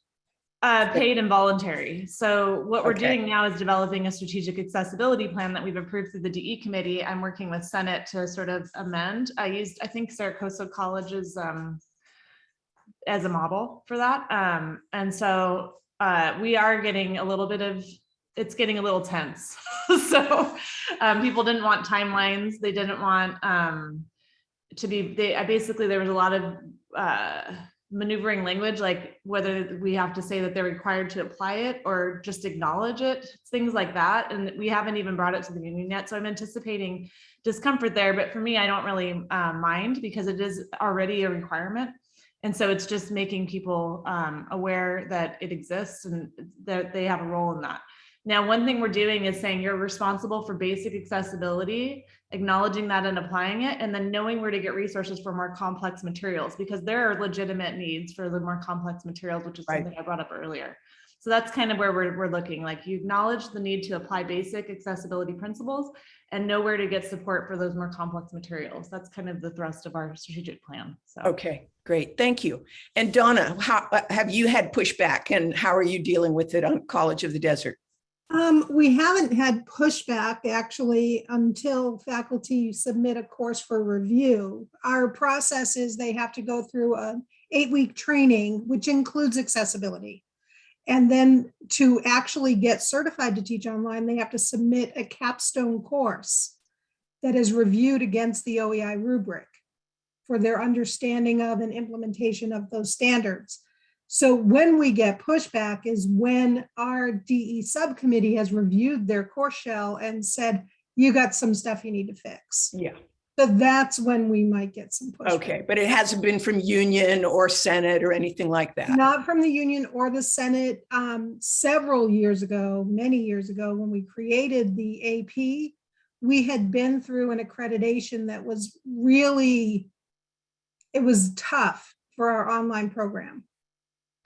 Uh, paid and voluntary. So what we're Okay. doing now is developing a strategic accessibility plan that we've approved through the DE committee. I'm working with Senate to sort of amend. I used, I think Saracosa College's um as a model for that. Um, and so uh, we are getting a little bit of, it's getting a little tense. So um, people didn't want timelines. They didn't want um to be, they, I basically, there was a lot of uh maneuvering language, like whether we have to say that they're required to apply it or just acknowledge it, things like that. And we haven't even brought it to the union yet. So I'm anticipating discomfort there. But for me, I don't really uh, mind because it is already a requirement. And so it's just making people um, aware that it exists and that they have a role in that. Now, one thing we're doing is saying you're responsible for basic accessibility, acknowledging that and applying it, and then knowing where to get resources for more complex materials, because there are legitimate needs for the more complex materials, which is Right. something I brought up earlier. So that's kind of where we're, we're looking, like you acknowledge the need to apply basic accessibility principles and know where to get support for those more complex materials. That's kind of the thrust of our strategic plan, so. Okay, great. Thank you. And Donna, how, uh, have you had pushback and how are you dealing with it on College of the Desert? Um, we haven't had pushback actually until faculty submit a course for review. Our process is they have to go through a eight-week training, which includes accessibility. And then to actually get certified to teach online, they have to submit a capstone course that is reviewed against the OEI rubric for their understanding of and implementation of those standards. So when we get pushback is when our DE subcommittee has reviewed their course shell and said, you got some stuff you need to fix. Yeah. So that's when we might get some pushback. Okay, but it hasn't been from union or Senate or anything like that? Not from the union or the Senate. Um, several years ago, many years ago, when we created the AP, we had been through an accreditation that was really, it was tough for our online program,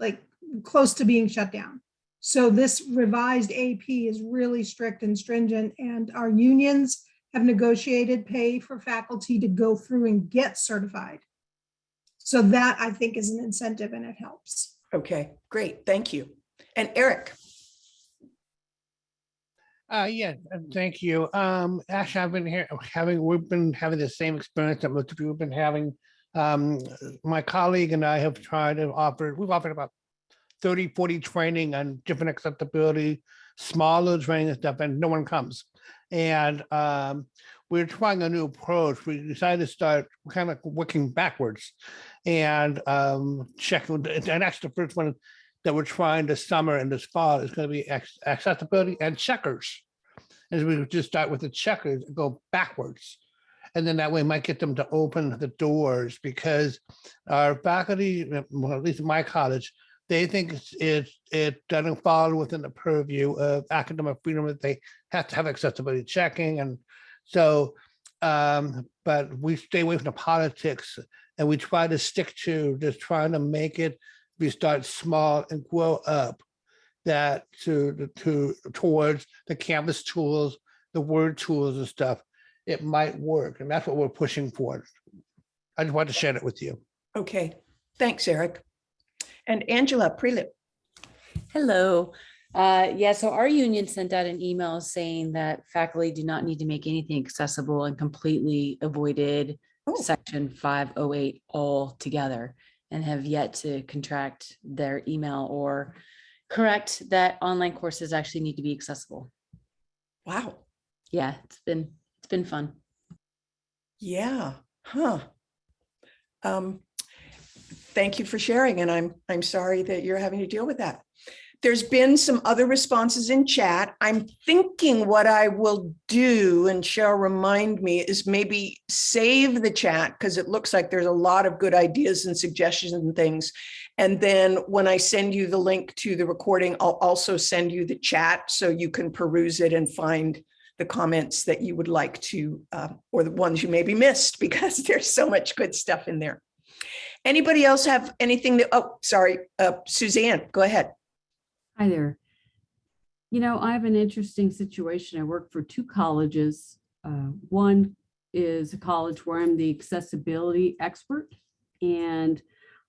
like close to being shut down. So this revised AP is really strict and stringent and our unions have negotiated pay for faculty to go through and get certified. So that I think is an incentive and it helps. Okay, great. Thank you. And Eric? Uh, yeah, thank you. Um, actually, I've been here having, we've been having the same experience that most of you have been having. Um, my colleague and I have tried to offer, we've offered about 30, 40 training on different acceptability, smaller training and stuff, and no one comes. And um, we're trying a new approach. We decided to start kind of working backwards and um, check, and actually the first one that we're trying this summer and this fall is going to be accessibility and checkers. And we just start with the checkers and go backwards. And then that way might get them to open the doors because our faculty, well, at least in my college, they think it, it doesn't fall within the purview of academic freedom that they have to have accessibility checking. And so, um, but we stay away from the politics and we try to stick to just trying to make it we start small and grow up that to to towards the canvas tools the word tools and stuff it might work and that's what we're pushing for i just wanted to share it with you Okay, thanks, Eric. And Angela Prelip. Hello. Uh, yeah, so our union sent out an email saying that faculty do not need to make anything accessible and completely avoided Oh. section five oh eight all together and have yet to contract their email or correct that online courses actually need to be accessible. Wow. Yeah, it's been, it's been fun. Yeah, huh. Um, thank you for sharing, and I'm, I'm sorry that you're having to deal with that. There's been some other responses in chat. I'm thinking what I will do, and Cheryl remind me, is maybe save the chat because it looks like there's a lot of good ideas and suggestions and things. And then when I send you the link to the recording, I'll also send you the chat so you can peruse it and find the comments that you would like to, uh, or the ones you maybe missed because there's so much good stuff in there. Anybody else have anything that, oh, sorry, uh, Suzanne, go ahead. Hi there. You know, I have an interesting situation. I work for two colleges. Uh, One is a college where I'm the accessibility expert. And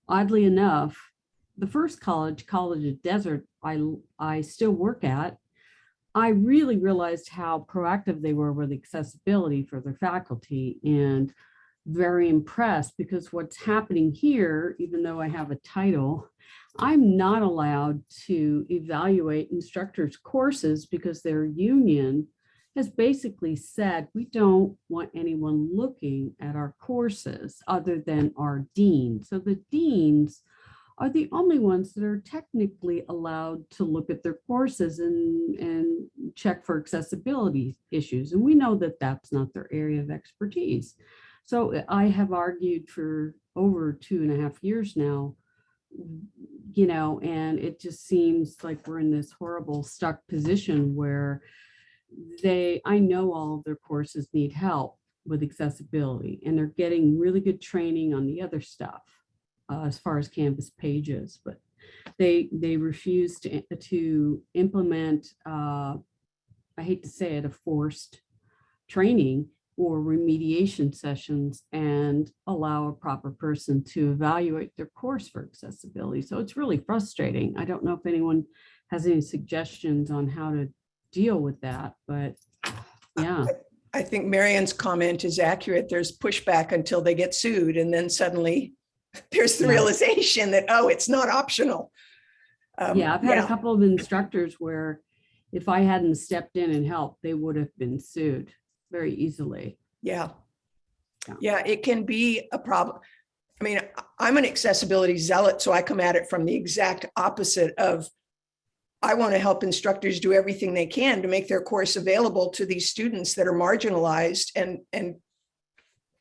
oddly enough, the first college, College of Desert, I, I still work at, I really realized how proactive they were with accessibility for their faculty and very impressed because what's happening here, even though I have a title, I'm not allowed to evaluate instructors' courses because their union has basically said, we don't want anyone looking at our courses other than our dean. So the deans are the only ones that are technically allowed to look at their courses and, and check for accessibility issues. And we know that that's not their area of expertise. So uh, I have argued for over two and a half years now you know, and it just seems like we're in this horrible stuck position where they, I know all of their courses need help with accessibility and they're getting really good training on the other stuff uh, as far as Canvas pages, but they, they refuse to, to implement, uh, I hate to say it, a forced training or remediation sessions and allow a proper person to evaluate their course for accessibility. So it's really frustrating. I don't know if anyone has any suggestions on how to deal with that, but yeah. I think Marion's comment is accurate. There's pushback until they get sued and then suddenly there's the Yeah. realization that, oh, it's not optional. Um, Yeah, I've had a couple of instructors where if I hadn't stepped in and helped, they would have been sued very easily. Yeah. Yeah. Yeah, it can be a problem. I mean, I'm an accessibility zealot, so I come at it from the exact opposite of I want to help instructors do everything they can to make their course available to these students that are marginalized and, and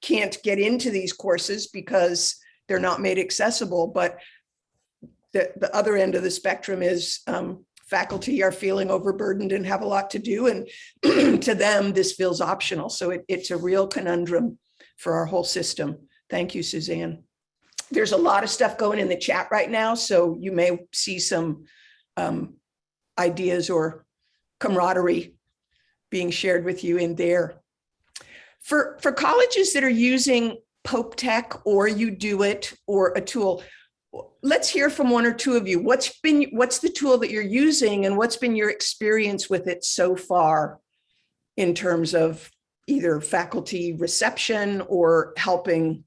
can't get into these courses because they're not made accessible. But the, the other end of the spectrum is um, faculty are feeling overburdened and have a lot to do. And to them, this feels optional. So it, it's a real conundrum for our whole system. Thank you, Suzanne. There's a lot of stuff going in the chat right now, so you may see some um, ideas or camaraderie being shared with you in there. For, for colleges that are using Pope Tech or UDOIT or a tool, let's hear from one or two of you. What's been, what's the tool that you're using and what's been your experience with it so far in terms of either faculty reception or helping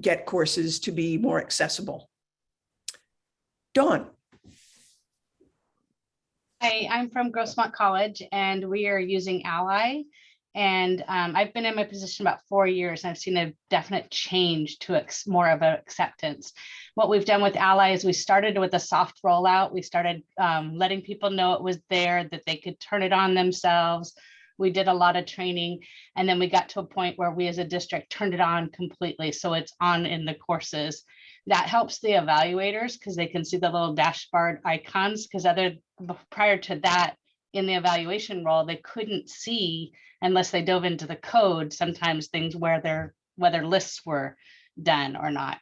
get courses to be more accessible? Dawn. Hi, I'm from Grossmont College and we are using Ally. And um, I've been in my position about four years and I've seen a definite change to more of an acceptance. What we've done with Ally is we started with a soft rollout. We started um, letting people know it was there, that they could turn it on themselves. We did a lot of training and then we got to a point where we as a district turned it on completely. So it's on in the courses. That helps the evaluators because they can see the little dashboard icons because other prior to that in the evaluation role, they couldn't see unless they dove into the code, sometimes things where their whether lists were done or not.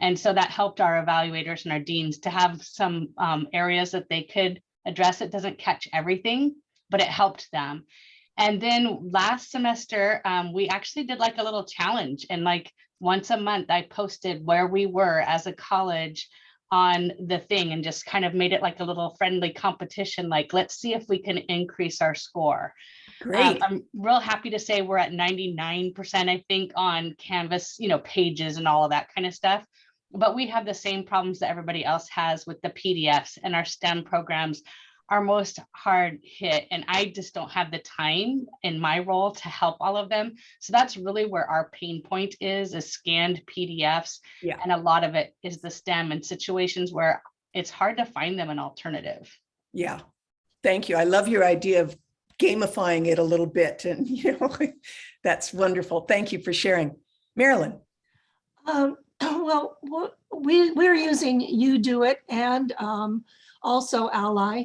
And so that helped our evaluators and our deans to have some um, areas that they could address. It doesn't catch everything, but it helped them. And then last semester, um, we actually did like a little challenge and like once a month, I posted where we were as a college on the thing and just kind of made it like a little friendly competition, like let's see if we can increase our score. Um, Great. I'm real happy to say we're at ninety-nine percent, I think, on Canvas, you know, pages and all of that kind of stuff. But we have the same problems that everybody else has with the PDFs and our STEM programs are most hard hit. And I just don't have the time in my role to help all of them. So that's really where our pain point is, is scanned PDFs. Yeah. And a lot of it is the STEM and situations where it's hard to find them an alternative. Yeah, thank you. I love your idea of gamifying it a little bit and, you know, that's wonderful. Thank you for sharing. Marilyn, Um, well, we, we're using UDOIT and um, also Ally.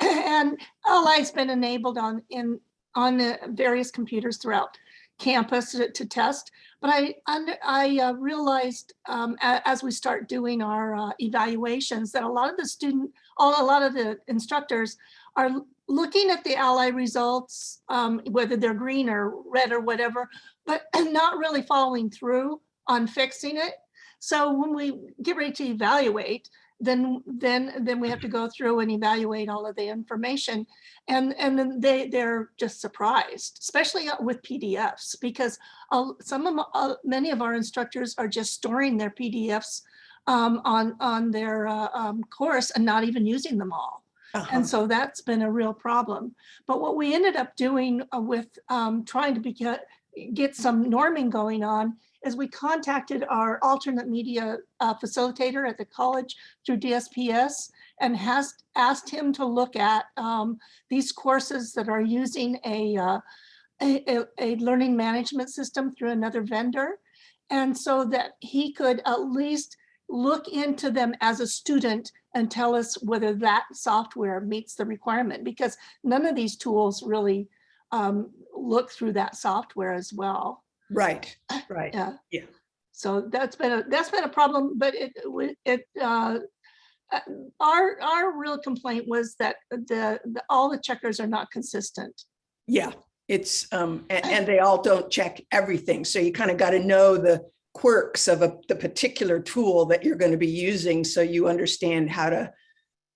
And Ally's been enabled on, in, on the various computers throughout campus to, to test. But I, under- I uh, realized um, a- as we start doing our uh, evaluations that a lot of the student, all, a lot of the instructors are looking at the Ally results, um, whether they're green or red or whatever, but not really following through on fixing it. So when we get ready to evaluate, then then then we have to go through and evaluate all of the information. And and then they they're just surprised, especially uh, with PDFs, because uh, some of uh, many of our instructors are just storing their PDFs um, on on their uh, um, course and not even using them all. Uh-huh. And so that's been a real problem. But what we ended up doing uh, with um, trying to be, get, get some norming going on is we contacted our alternate media uh, facilitator at the college through DSPS and has asked him to look at um, these courses that are using a, uh, a, a- learning management system through another vendor. And so that he could at least look into them as a student and tell us whether that software meets the requirement, because none of these tools really um, look through that software as well. Right, right. Yeah. Yeah. So that's been a, that's been a problem, but it, it, uh, uh, our, our real complaint was that the, the, all the checkers are not consistent. Yeah, it's, um, and, and they all don't check everything. So you kind of got to know the quirks of a, the particular tool that you're going to be using so you understand how to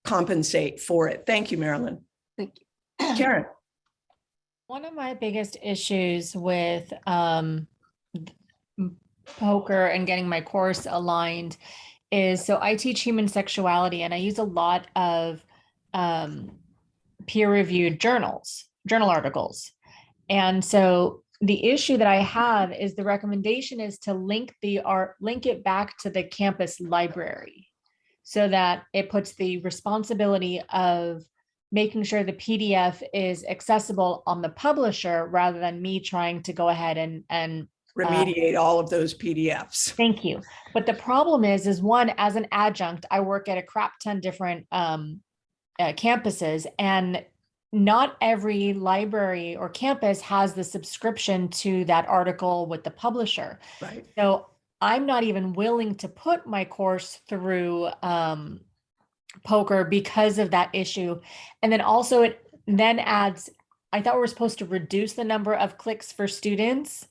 compensate for it. Thank you, Marilyn. Thank you. Karen, One of my biggest issues with um, POCR and getting my course aligned is so I teach human sexuality and I use a lot of um, peer reviewed journals, journal articles. And so the issue that I have is the recommendation is to link the art, link it back to the campus library so that it puts the responsibility of making sure the PDF is accessible on the publisher rather than me trying to go ahead and, and remediate all of those PDFs. Thank you. But the problem is, is one, as an adjunct, I work at a crap ton different um, uh, campuses and not every library or campus has the subscription to that article with the publisher. Right. So I'm not even willing to put my course through um, POCR because of that issue. And then also it then adds, I thought we were supposed to reduce the number of clicks for students.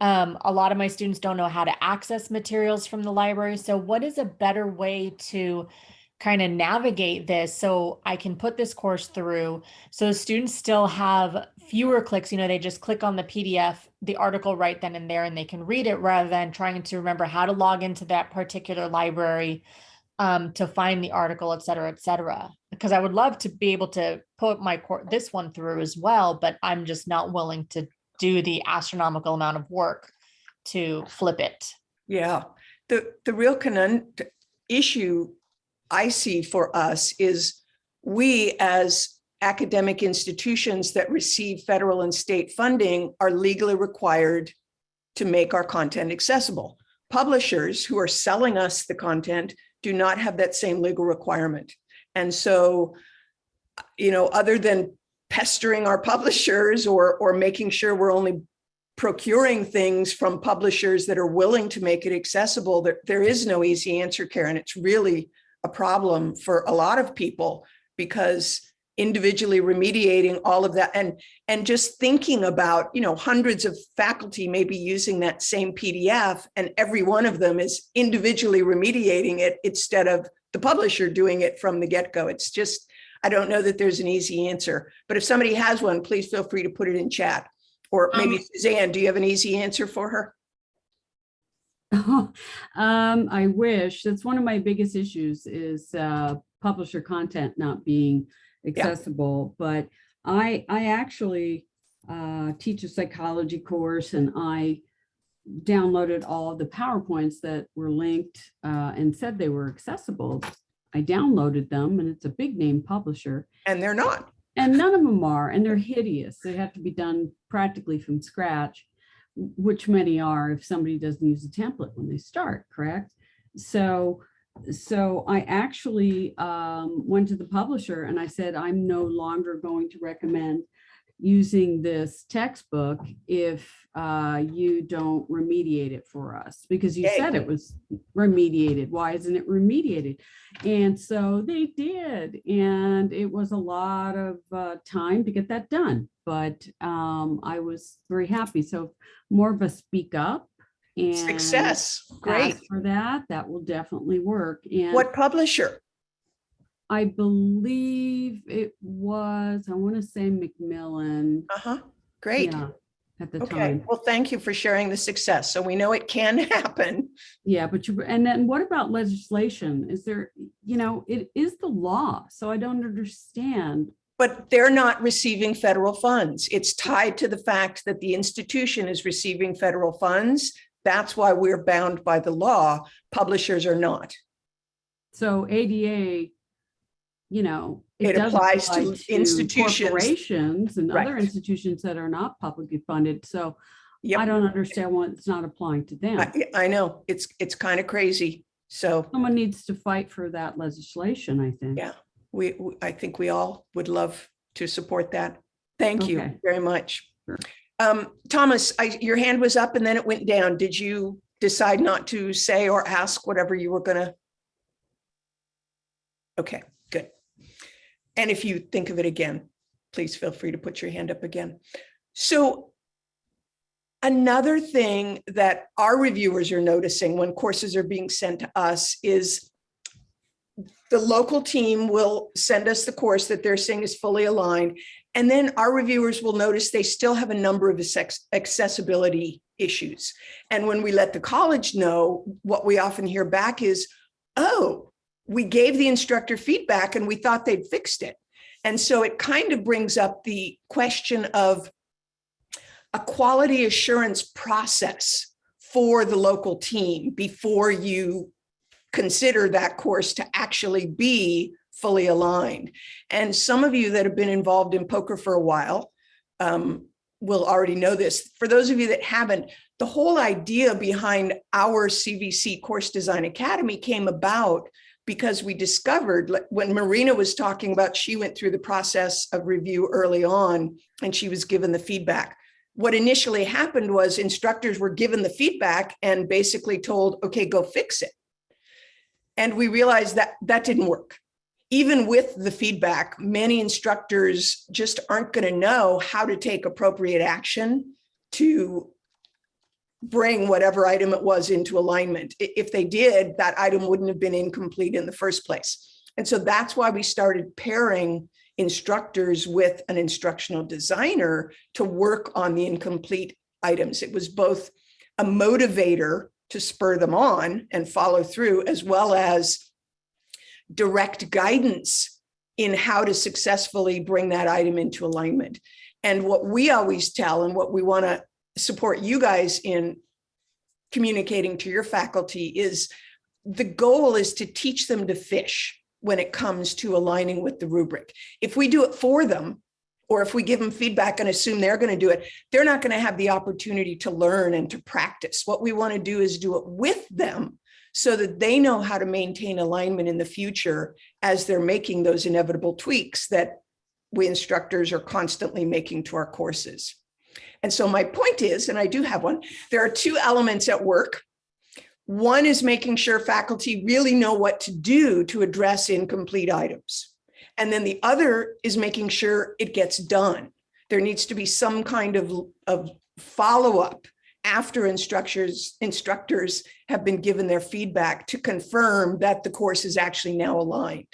Um, a lot of my students don't know how to access materials from the library. So what is a better way to kind of navigate this so I can put this course through so students still have fewer clicks, you know, they just click on the PDF, the article right then and there and they can read it rather than trying to remember how to log into that particular library um, to find the article, et cetera, et cetera. Because I would love to be able to put my course, this one through as well, but I'm just not willing to do the astronomical amount of work to flip it. Yeah, the, the real conun- issue I see for us is we as academic institutions that receive federal and state funding are legally required to make our content accessible. Publishers who are selling us the content do not have that same legal requirement. And so, you know, other than pestering our publishers or, or making sure we're only procuring things from publishers that are willing to make it accessible, there, there is no easy answer, Karen. It's really a problem for a lot of people because individually remediating all of that and and just thinking about you know hundreds of faculty maybe using that same pdf and every one of them is individually remediating it instead of the publisher doing it from the get-go it's just I don't know that there's an easy answer, but if somebody has one, please feel free to put it in chat. Or maybe Um, Suzanne, do you have an easy answer for her? Um, I wish, that's one of my biggest issues is, uh, publisher content not being accessible, but I, I actually, uh, teach a psychology course and I downloaded all of the PowerPoints that were linked, uh, and said they were accessible. I downloaded them and it's a big name publisher. And they're not. And none of them are, and they're hideous. They have to be done practically from scratch, which many are if somebody doesn't use a template when they start, correct? So, so I actually um, went to the publisher and I said, I'm no longer going to recommend using this textbook if uh, you don't remediate it for us, because you said it was remediated. Why isn't it remediated? And so they did, and it was a lot of uh, time to get that done. But um, I was very happy. So more of a speak up and Success, great. for that. That will definitely work. And What publisher? I believe it was, I want to say Macmillan. Uh-huh, great. yeah, At the Okay, time. well, thank you for sharing the success. So we know it can happen. Yeah, but you, and then what about legislation? Is there, you know, it is the law, so I don't understand. But they're not receiving federal funds. It's tied to the fact that the institution is receiving federal funds. That's why we're bound by the law. Publishers are not. So ADA, you know. It does applies to apply institutions. Corporations and other institutions that are not publicly funded, so Yep. I don't understand why it's not applying to them. I, I know, it's, it's kind of crazy. So Someone needs to fight for that legislation, I think. Yeah. we, we- I think we all would love to support that. Thank you very much. Sure. Um, Thomas, I, your hand was up and then it went down. Did you decide not to say or ask whatever you were gonna? Okay, good. And if you think of it again, please feel free to put your hand up again. So another thing that our reviewers are noticing when courses are being sent to us is the local team will send us the course that they're saying is fully aligned. And then our reviewers will notice they still have a number of accessibility issues. And when we let the college know, what we often hear back is, oh, we gave the instructor feedback and we thought they'd fixed it. And so it kind of brings up the question of a quality assurance process for the local team before you consider that course to actually be fully aligned. And some of you that have been involved in POCR for a while um, will already know this. For those of you that haven't, the whole idea behind our CVC Course Design Academy came about because we discovered when Marina was talking about, she went through the process of review early on and she was given the feedback. What initially happened was instructors were given the feedback and basically told, okay, go fix it. And we realized that that didn't work. Even with the feedback, many instructors just aren't going to know how to take appropriate action to bring whatever item it was into alignment. If they did, that item wouldn't have been incomplete in the first place. And so that's why we started pairing instructors with an instructional designer to work on the incomplete items. It was both a motivator to spur them on and follow through, as well as direct guidance in how to successfully bring that item into alignment. And what we always tell and what we want to support you guys in communicating to your faculty is the goal is to teach them to fish when it comes to aligning with the rubric. If we do it for them, or if we give them feedback and assume they're going to do it, they're not going to have the opportunity to learn and to practice. What we want to do is do it with them so that they know how to maintain alignment in the future as they're making those inevitable tweaks that we instructors are constantly making to our courses. And so my point is, and I do have one, there are two elements at work. One is making sure faculty really know what to do to address incomplete items. And then the other is making sure it gets done. There needs to be some kind of, of follow-up after instructors, instructors have been given their feedback to confirm that the course is actually now aligned.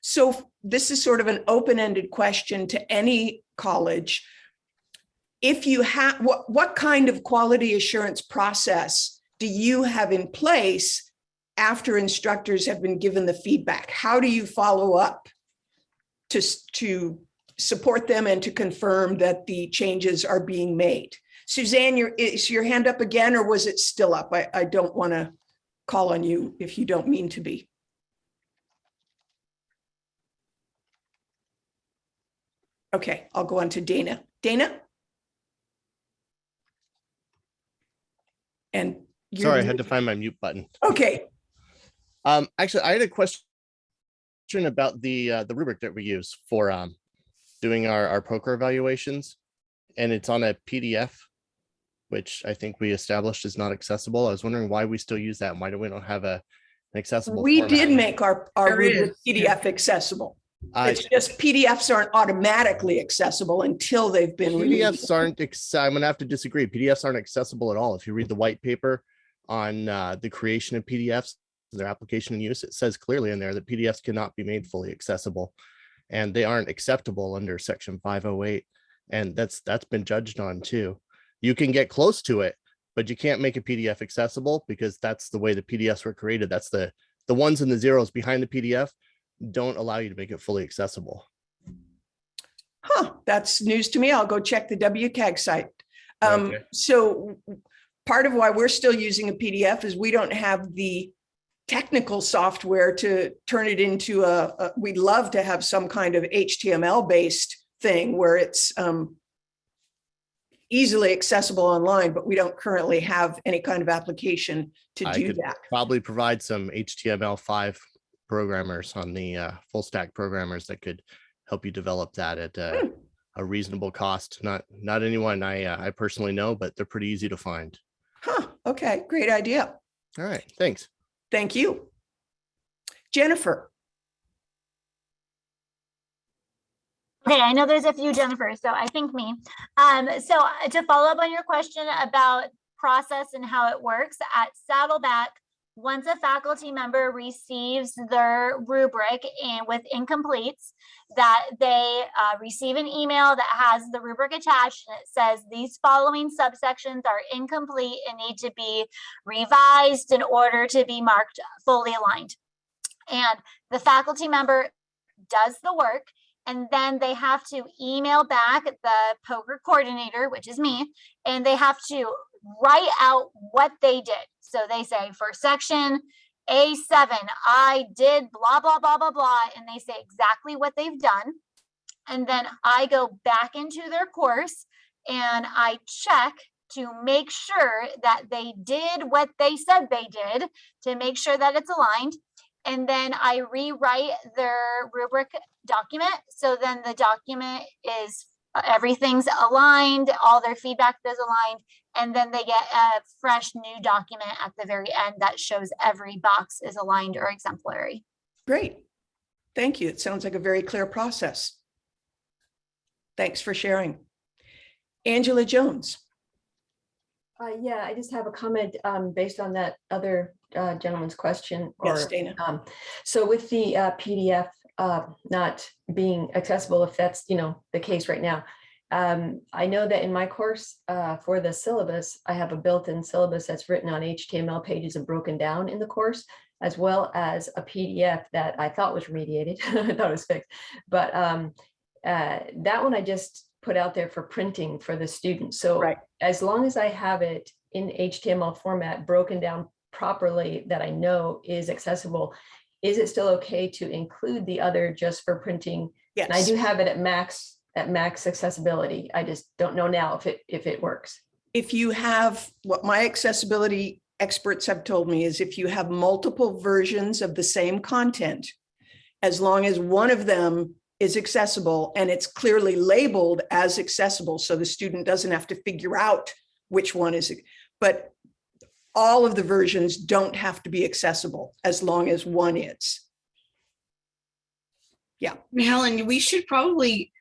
So this is sort of an open-ended question to any college. If you have, what, what kind of quality assurance process do you have in place after instructors have been given the feedback? How do you follow up to, to support them and to confirm that the changes are being made? Suzanne, your, is your hand up again or was it still up? I, I don't want to call on you if you don't mean to be. Okay, I'll go on to Dana. Dana? And. Sorry, I had to find my mute button. Okay, Um, actually, I had a question about the, uh, the rubric that we use for, um, doing our, our POCR evaluations. And it's on a PDF, which I think we established is not accessible. I was wondering why we still use that and why do we don't have a an accessible? we format? did make our, our There rubric yeah. PDF accessible. I- It's just PDFs aren't automatically accessible until they've been. removed. PDFs aren't, I'm gonna have to disagree. PDFs aren't accessible at all. If you read the white paper on uh, the creation of PDFs, their application and use, it says clearly in there that PDFs cannot be made fully accessible. And they aren't acceptable under section five oh eight. And that's, that's been judged on too. You can get close to it, but you can't make a PDF accessible because that's the way the PDFs were created. That's the, the ones and the zeros behind the PDF don't allow you to make it fully accessible. Huh, that's news to me. I'll go check the WCAG site. Um, Okay. so part of why we're still using a PDF is we don't have the technical software to turn it into a, a- we'd love to have some kind of HTML based thing where it's um easily accessible online, but we don't currently have any kind of application to I do could that. Probably provide some HTML5 programmers on the uh, full stack programmers that could help you develop that at uh, Hmm. a reasonable cost. Not not anyone I uh, I personally know, but they're pretty easy to find. Huh, okay, great idea. All right, thanks. Thank you. Jennifer, Okay, I know there's a few Jennifer, so I think me. Um, so uh, to follow up on your question about process and how it works at Saddleback, once a faculty member receives their rubric and with incompletes, that they uh, receive an email that has the rubric attached and it says these following subsections are incomplete and need to be revised in order to be marked fully aligned. And the faculty member does the work and then they have to email back the POCR coordinator, which is me, and they have to write out what they did. So they say for section A7, I did blah, blah, blah, blah, blah, and they say exactly what they've done. And then I go back into their course and I check to make sure that they did what they said they did to make sure that it's aligned. And then I rewrite their rubric document. So then the document is, uh, everything's aligned, all their feedback is aligned. And then they get a fresh new document at the very end that shows every box is aligned or exemplary. great. Thank you. It sounds like a very clear process. Thanks for sharing. Angela Jones. Uh, yeah, I just have a comment, um, based on that other, uh, gentleman's question. Yes, Dana. Um, so with the, uh, PDF, uh, not being accessible, if that's, you know, the case right now. Um, I know that in my course, uh, for the syllabus, I have a built-in syllabus that's written on HTML pages and broken down in the course, as well as a PDF that I thought was remediated. I thought it was fixed, but, um, uh, that one I just put out there for printing for the students. So Right. as long as I have it in HTML format, broken down properly, that I know is accessible, is it still okay to include the other just for printing? And I do have it at max, at max accessibility. I just don't know now if it, if it works. If you have, what my accessibility experts have told me is if you have multiple versions of the same content, as long as one of them is accessible and it's clearly labeled as accessible, so the student doesn't have to figure out which one is, but all of the versions don't have to be accessible as long as one is. Yeah. Helen, we should probably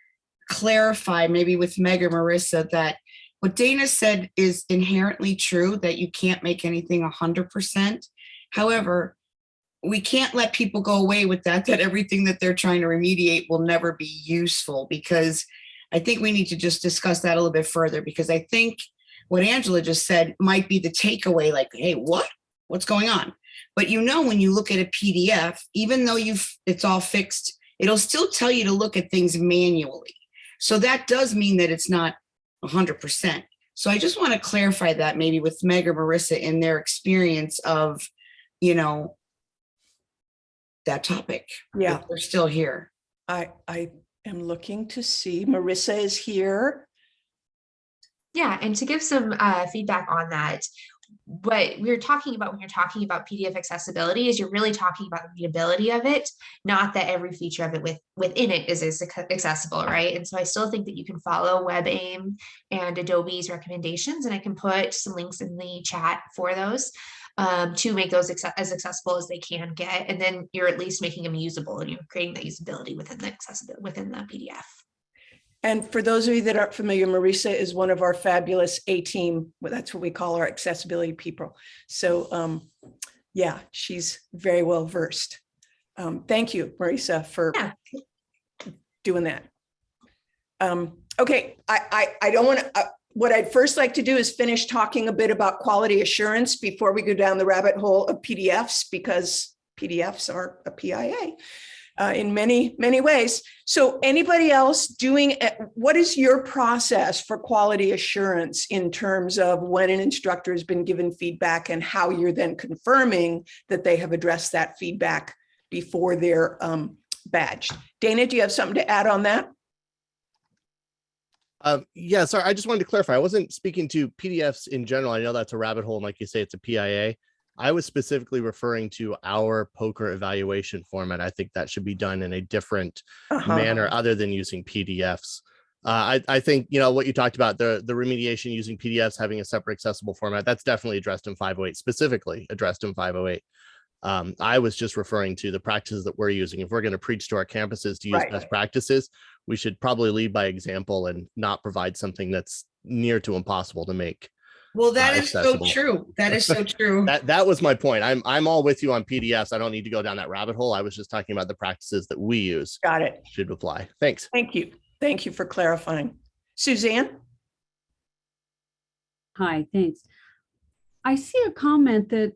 clarify maybe with Meg or Marissa that what Dana said is inherently true, that you can't make anything hundred percent. However, we can't let people go away with that, that everything that they're trying to remediate will never be useful because I think we need to just discuss that a little bit further because I think what Angela just said might be the takeaway, like, hey, what? What's going on? But you know, when you look at a PDF, even though you've it's all fixed, it'll still tell you to look at things manually. So that does mean that it's not 100%. So I just want to clarify that maybe with Meg or Marissa in their experience of, you know, that topic. Yeah. They're still here. I, I am looking to see, Marissa is here. Yeah, and to give some uh, feedback on that, what we're talking about when you're talking about PDF accessibility is you're really talking about the readability of it, not that every feature of it with within it is ac- accessible, right? And so I still think that you can follow WebAIM and Adobe's recommendations, and I can put some links in the chat for those um, to make those as accessible as they can get, and then you're at least making them usable and you're creating that usability within the within the PDF. And for those of you that aren't familiar, Marisa is one of our fabulous A-team, well, that's what we call our accessibility people. So um, yeah, she's very well versed. Um, Thank you, Marisa, for doing that. Um, Okay, I, I, I don't want to, what I'd first like to do is finish talking a bit about quality assurance before we go down the rabbit hole of PDFs, because PDFs are a PIA uh, in many, many ways. So anybody else doing, what is your process for quality assurance in terms of when an instructor has been given feedback and how you're then confirming that they have addressed that feedback before they're um, badged? Dana, do you have something to add on that? Um, yeah, sorry, I just wanted to clarify. I wasn't speaking to PDFs in general. I know that's a rabbit hole, and like you say, it's a PIA. I was specifically referring to our POCR evaluation format. I think that should be done in a different Uh-huh. manner other than using PDFs. Uh, I, I think you know what you talked about the the remediation using PDFs having a separate accessible format. That's definitely addressed in 508, specifically addressed in 508. Um, I was just referring to the practices that we're using. If we're going to preach to our campuses to use Right. best practices, we should probably lead by example and not provide something that's near to impossible to make. Well, that is is so true. That is so true. That that was my point. I'm I'm all with you on PDFs. I don't need to go down that rabbit hole. I was just talking about the practices that we use. Got it. Should apply. Thanks. Thank you. Thank you for clarifying. Suzanne? Hi, thanks. I see a comment that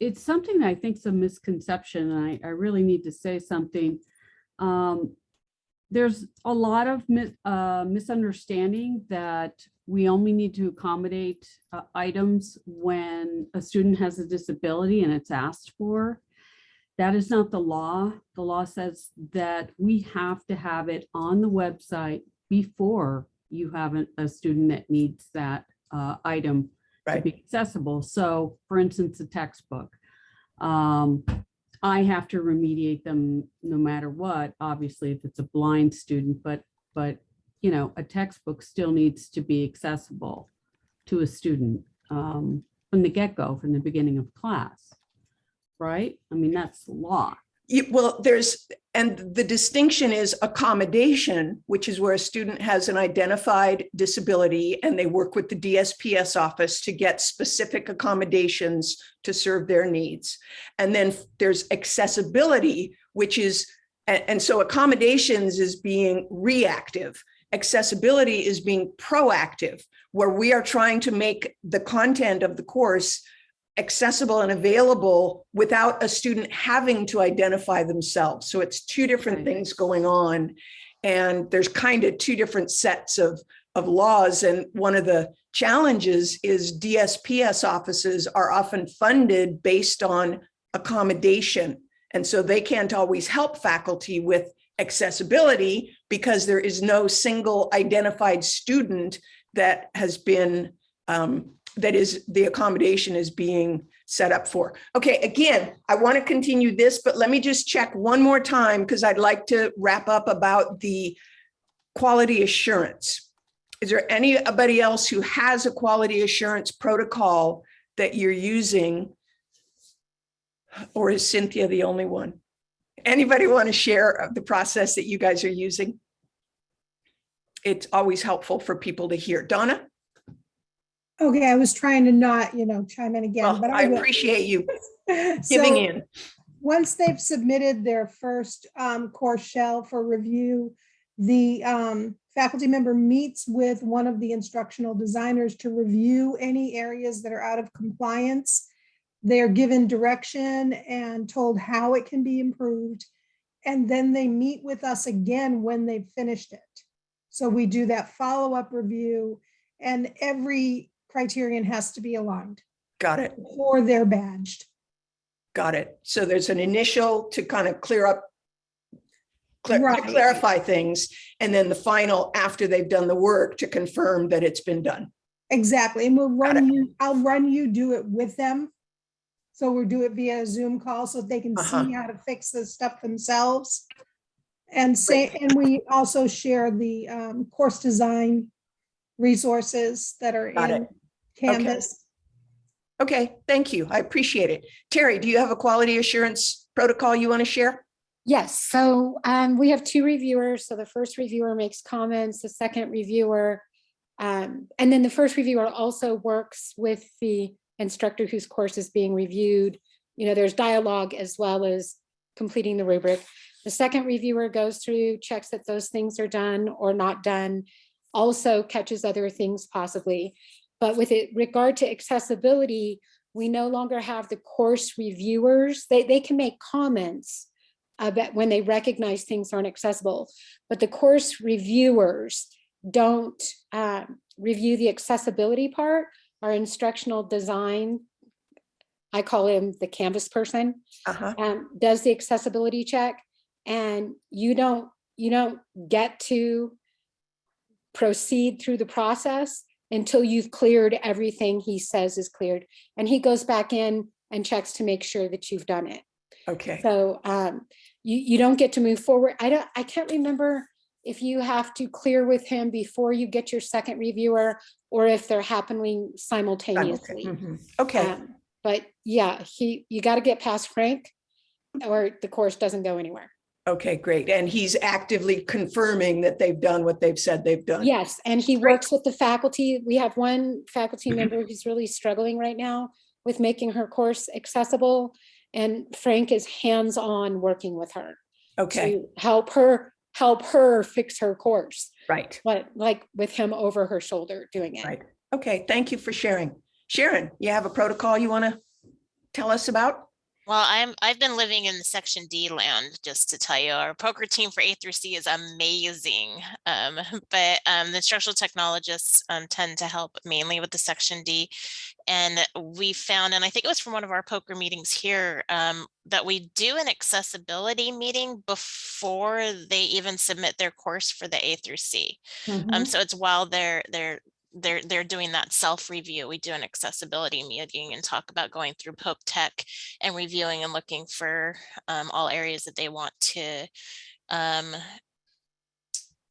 it's something that I think is a misconception, and I, I really need to say something. Um, there's a lot of mi- uh, misunderstanding that we only need to accommodate uh, items when a student has a disability and it's asked for. That is not the law. The law says that we have to have it on the website before you have a, a student that needs that uh, item to be accessible. So for instance, a textbook. Um, I have to remediate them no matter what, obviously, if it's a blind student, but, but, you know, a textbook still needs to be accessible to a student um, from the get-go, from the beginning of class. Right? I mean, that's the law. You- Well, there's, and the distinction is accommodation, which is where a student has an identified disability and they work with the DSPS office to get specific accommodations to serve their needs. And then there's accessibility, which is, and so accommodations is being reactive. Accessibility is being proactive, where we are trying to make the content of the course accessible and available without a student having to identify themselves. So it's two different things going on. And there's kind of two different sets of, of laws. And one of the challenges is DSPS offices are often funded based on accommodation. And so they can't always help faculty with accessibility because there is no single identified student that has been um, that is the accommodation is being set up for. Okay, again, I want to continue this, but let me just check one more time because I'd like to wrap up about the quality assurance. Is there anybody else who has a quality assurance protocol that you're using? Or is Cynthia the only one? Anybody want to share the process that you guys are using? It's always helpful for people to hear. Donna? Okay, I was trying to not, you know, chime in again, Well, but I I appreciate you So- giving in. once they've submitted their first um, course shell for review, the um, faculty member meets with one of the instructional designers to review any areas that are out of compliance. They're given direction and told how it can be improved. And then they meet with us again when they've finished it. So we do that follow-up review and every criterion has to be aligned Got it. Or they're badged. Got it. So there's an initial to kind of clear up, clear- to Right. clarify things, and then the final after they've done the work to confirm that it's been done. Exactly, and we'll run you, I'll run you do it with them. So we'll do it via a Zoom call so they can Uh-huh. see how to fix the stuff themselves. And say, and we also share the um, course design resources that are Got in it. Canvas. Okay, thank you. I appreciate it. Terry, do you have a quality assurance protocol you want to share? Yes, so um, we have two reviewers. So the first reviewer makes comments, the second reviewer, um, and then the first reviewer also works with the instructor whose course is being reviewed. You know, there's dialogue as well as completing the rubric. The second reviewer goes through, checks that those things are done or not done, also catches other things possibly. But with it regard to accessibility, we no longer have the course reviewers. They, they can make comments about when they recognize things aren't accessible. But the course reviewers don't um, review the accessibility part, our instructional design. I call him the Canvas person, Uh-huh. um, does the accessibility check. And you don't, you don't get to proceed through the process until you've cleared everything he says is cleared. And he goes back in and checks to make sure that you've done it. Okay, So um, you, you don't get to move forward. I don't, I can't remember if you have to clear with him before you get your second reviewer or if they're happening simultaneously. Mhm. okay, Um, But yeah, he, you got to get past Frank or the course doesn't go anywhere. okay, great. And he's actively confirming that they've done what they've said they've done. Yes, and he works with the faculty. We have one faculty member who's really struggling right now with making her course accessible. And Frank is hands-on working with her. Okay, to help her, help her fix her course, right, but like with him over her shoulder doing it. right. Okay, thank you for sharing. Sharon, you have a protocol you want to tell us about? Well, I'm I've been living in the section D land, just to tell you, our POCR team for A through C is amazing. Um, but um, the instructional technologists um, tend to help mainly with the section D. And we found, and I think it was from one of our POCR meetings here, um, that we do an accessibility meeting before they even submit their course for the A through C. Um, so it's while they're they're they're they're doing that self-review. We do an accessibility meeting and talk about going through Pope Tech and reviewing and looking for um, all areas that they want to um,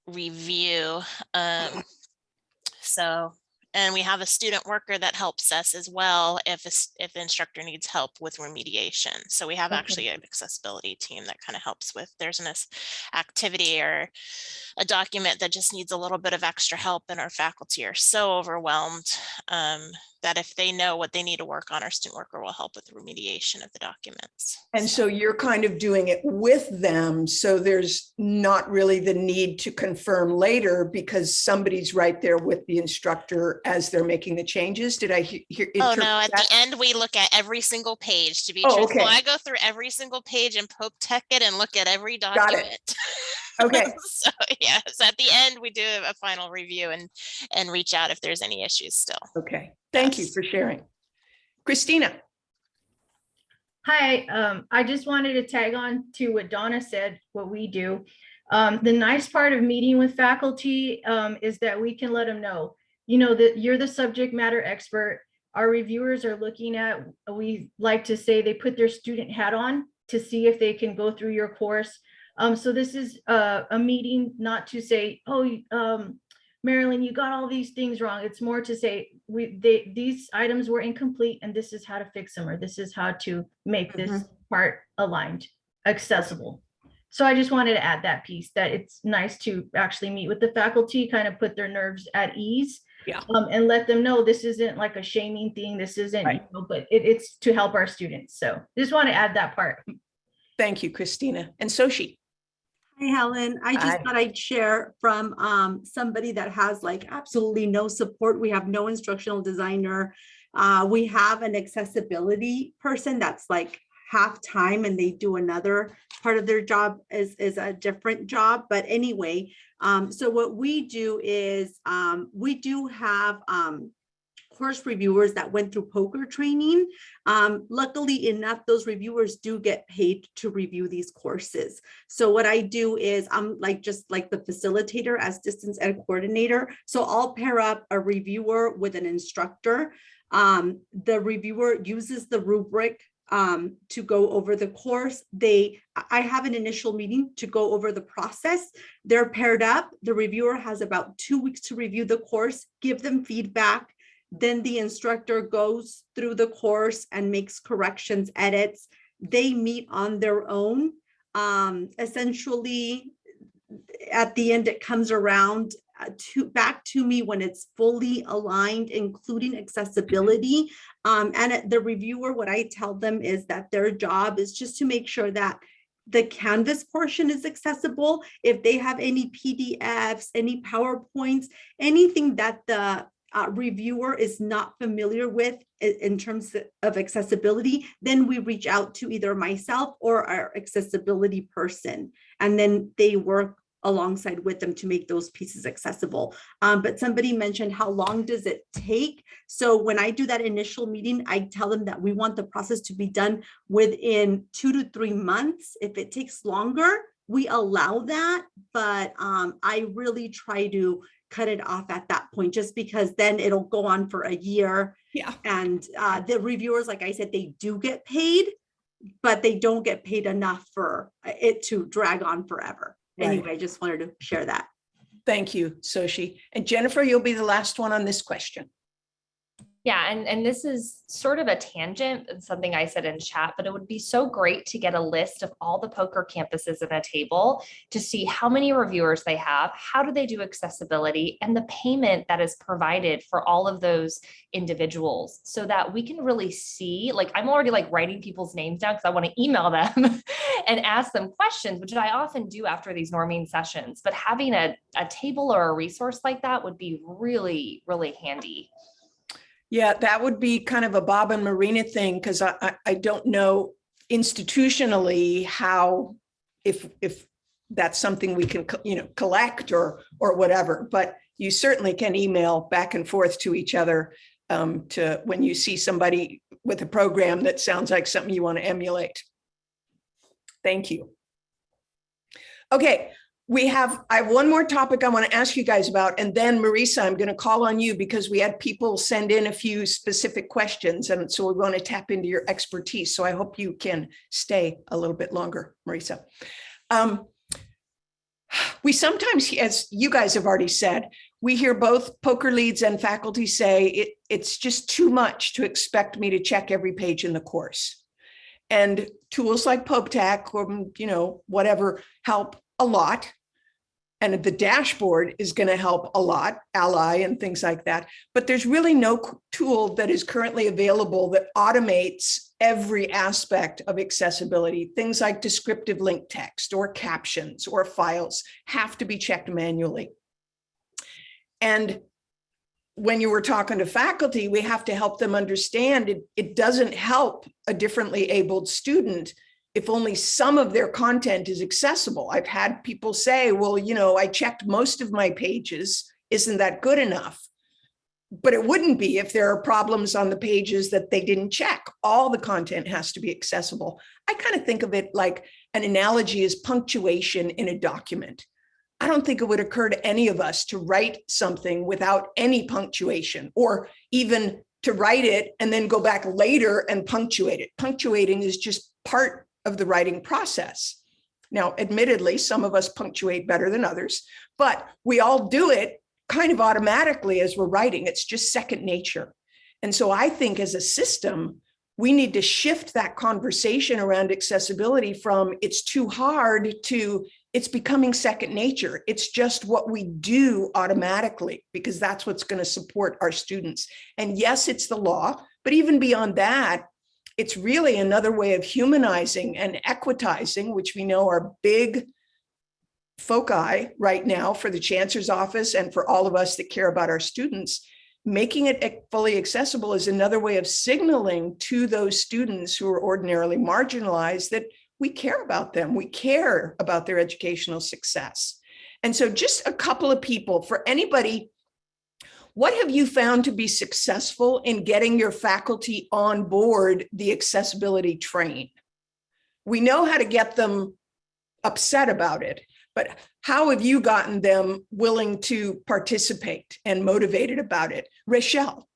review. Um, so, and we have a student worker that helps us as well if a if the instructor needs help with remediation. So we have Okay. actually an accessibility team that kind of helps with there's an activity or a document that just needs a little bit of extra help and our faculty are so overwhelmed um, that if they know what they need to work on, our student worker will help with the remediation of the documents. And so you're kind of doing it with them, so there's not really the need to confirm later because somebody's right there with the instructor as they're making the changes. Did I hear? Oh, no, at that? the end, we look at every single page to be Oh, truthful. okay. I go through every single page and Pope Tech it and look at every document. Got it. document. Okay, So, yes, at the end, we do a final review and, and reach out if there's any issues still. okay. Thank you for sharing. Christina, Hi, um, I just wanted to tag on to what Donna said, what we do. Um, the nice part of meeting with faculty, um, is that we can let them know, you know, that you're the subject matter expert. Our reviewers are looking at, we like to say they put their student hat on to see if they can go through your course. Um, so this is a, a meeting not to say, oh, um, Marilyn, you got all these things wrong. It's more to say, we, they, these items were incomplete and this is how to fix them, or this is how to make this part aligned, accessible. So I just wanted to add that piece, that it's nice to actually meet with the faculty, kind of put their nerves at ease. Yeah. Um, and let them know this isn't like a shaming thing, this isn't, you know, but it, it's to help our students. So just want to add that part. Thank you, Christina. And Soshi. Hi, Helen. I Hi. just thought I'd share from um, somebody that has like absolutely no support. We have no instructional designer. Uh, we have an accessibility person that's like half time and they do another part of their job is, is a different job. But anyway, um, so what we do is um, we do have um, course reviewers that went through POCR training. Um, luckily enough, those reviewers do get paid to review these courses. So what I do is I'm like just like the facilitator as distance ed coordinator. So I'll pair up a reviewer with an instructor. Um, the reviewer uses the rubric um, to go over the course. They, I have an initial meeting to go over the process. They're paired up. The reviewer has about two weeks to review the course, give them feedback. Then the instructor goes through the course and makes corrections, edits. They meet on their own. Um, essentially, at the end, it comes around uh, to back to me when it's fully aligned, including accessibility. Um, and the reviewer, what I tell them is that their job is just to make sure that the Canvas portion is accessible. If they have any PDFs, any PowerPoints, anything that the uh, reviewer is not familiar with in terms of accessibility, then we reach out to either myself or our accessibility person. And then they work alongside with them to make those pieces accessible. Um, but somebody mentioned how long does it take? So when I do that initial meeting, I tell them that we want the process to be done within two to three months. If it takes longer, we allow that, but um, I really try to cut it off at that point, just because then it'll go on for a year. Yeah. And uh, the reviewers, like I said, they do get paid, but they don't get paid enough for it to drag on forever. Right. Anyway, I just wanted to share that. Thank you, Soshi. And Jennifer, you'll be the last one on this question. Yeah, and, and this is sort of a tangent and something I said in chat, but it would be so great to get a list of all the POCR campuses in a table to see how many reviewers they have, how do they do accessibility, and the payment that is provided for all of those individuals so that we can really see, like, I'm already like writing people's names down because I want to email them and ask them questions, which I often do after these norming sessions. But having a, a table or a resource like that would be really, really handy. Yeah, that would be kind of a Bob and Marina thing, because I, I, don't know institutionally how, if, if that's something we can, you know, collect or, or whatever, but you certainly can email back and forth to each other um, to, when you see somebody with a program that sounds like something you want to emulate. Thank you. Okay, we have, I have one more topic I want to ask you guys about, and then Marisa, I'm going to call on you because we had people send in a few specific questions, and so we want to tap into your expertise. So I hope you can stay a little bit longer, Marisa. Um, we sometimes, as you guys have already said, we hear both POCR leads and faculty say it, it's just too much to expect me to check every page in the course. And tools like Pope Tech or, you know, whatever help a lot. And the dashboard is going to help a lot, Ally and things like that. But there's really no tool that is currently available that automates every aspect of accessibility. Things like descriptive link text or captions or files have to be checked manually. And when you were talking to faculty, we have to help them understand it, it doesn't help a differently abled student if only some of their content is accessible. I've had people say, well, you know, I checked most of my pages. Isn't that good enough? But it wouldn't be if there are problems on the pages that they didn't check. All the content has to be accessible. I kind of think of it like an analogy is punctuation in a document. I don't think it would occur to any of us to write something without any punctuation or even to write it and then go back later and punctuate it. Punctuating is just part of the writing process. Now, admittedly, some of us punctuate better than others, but we all do it kind of automatically as we're writing. It's just second nature. And so I think as a system, we need to shift that conversation around accessibility from it's too hard to it's becoming second nature. It's just what we do automatically because that's what's going to support our students. And yes, it's the law, but even beyond that, It's really another way of humanizing and equitizing, which we know are big foci right now for the chancellor's office and for all of us that care about our students. Making it fully accessible is another way of signaling to those students who are ordinarily marginalized that we care about them. We care about their educational success. And so just a couple of people for anybody what have you found to be successful in getting your faculty on board the accessibility train? We know how to get them upset about it, but how have you gotten them willing to participate and motivated about it? Rochelle,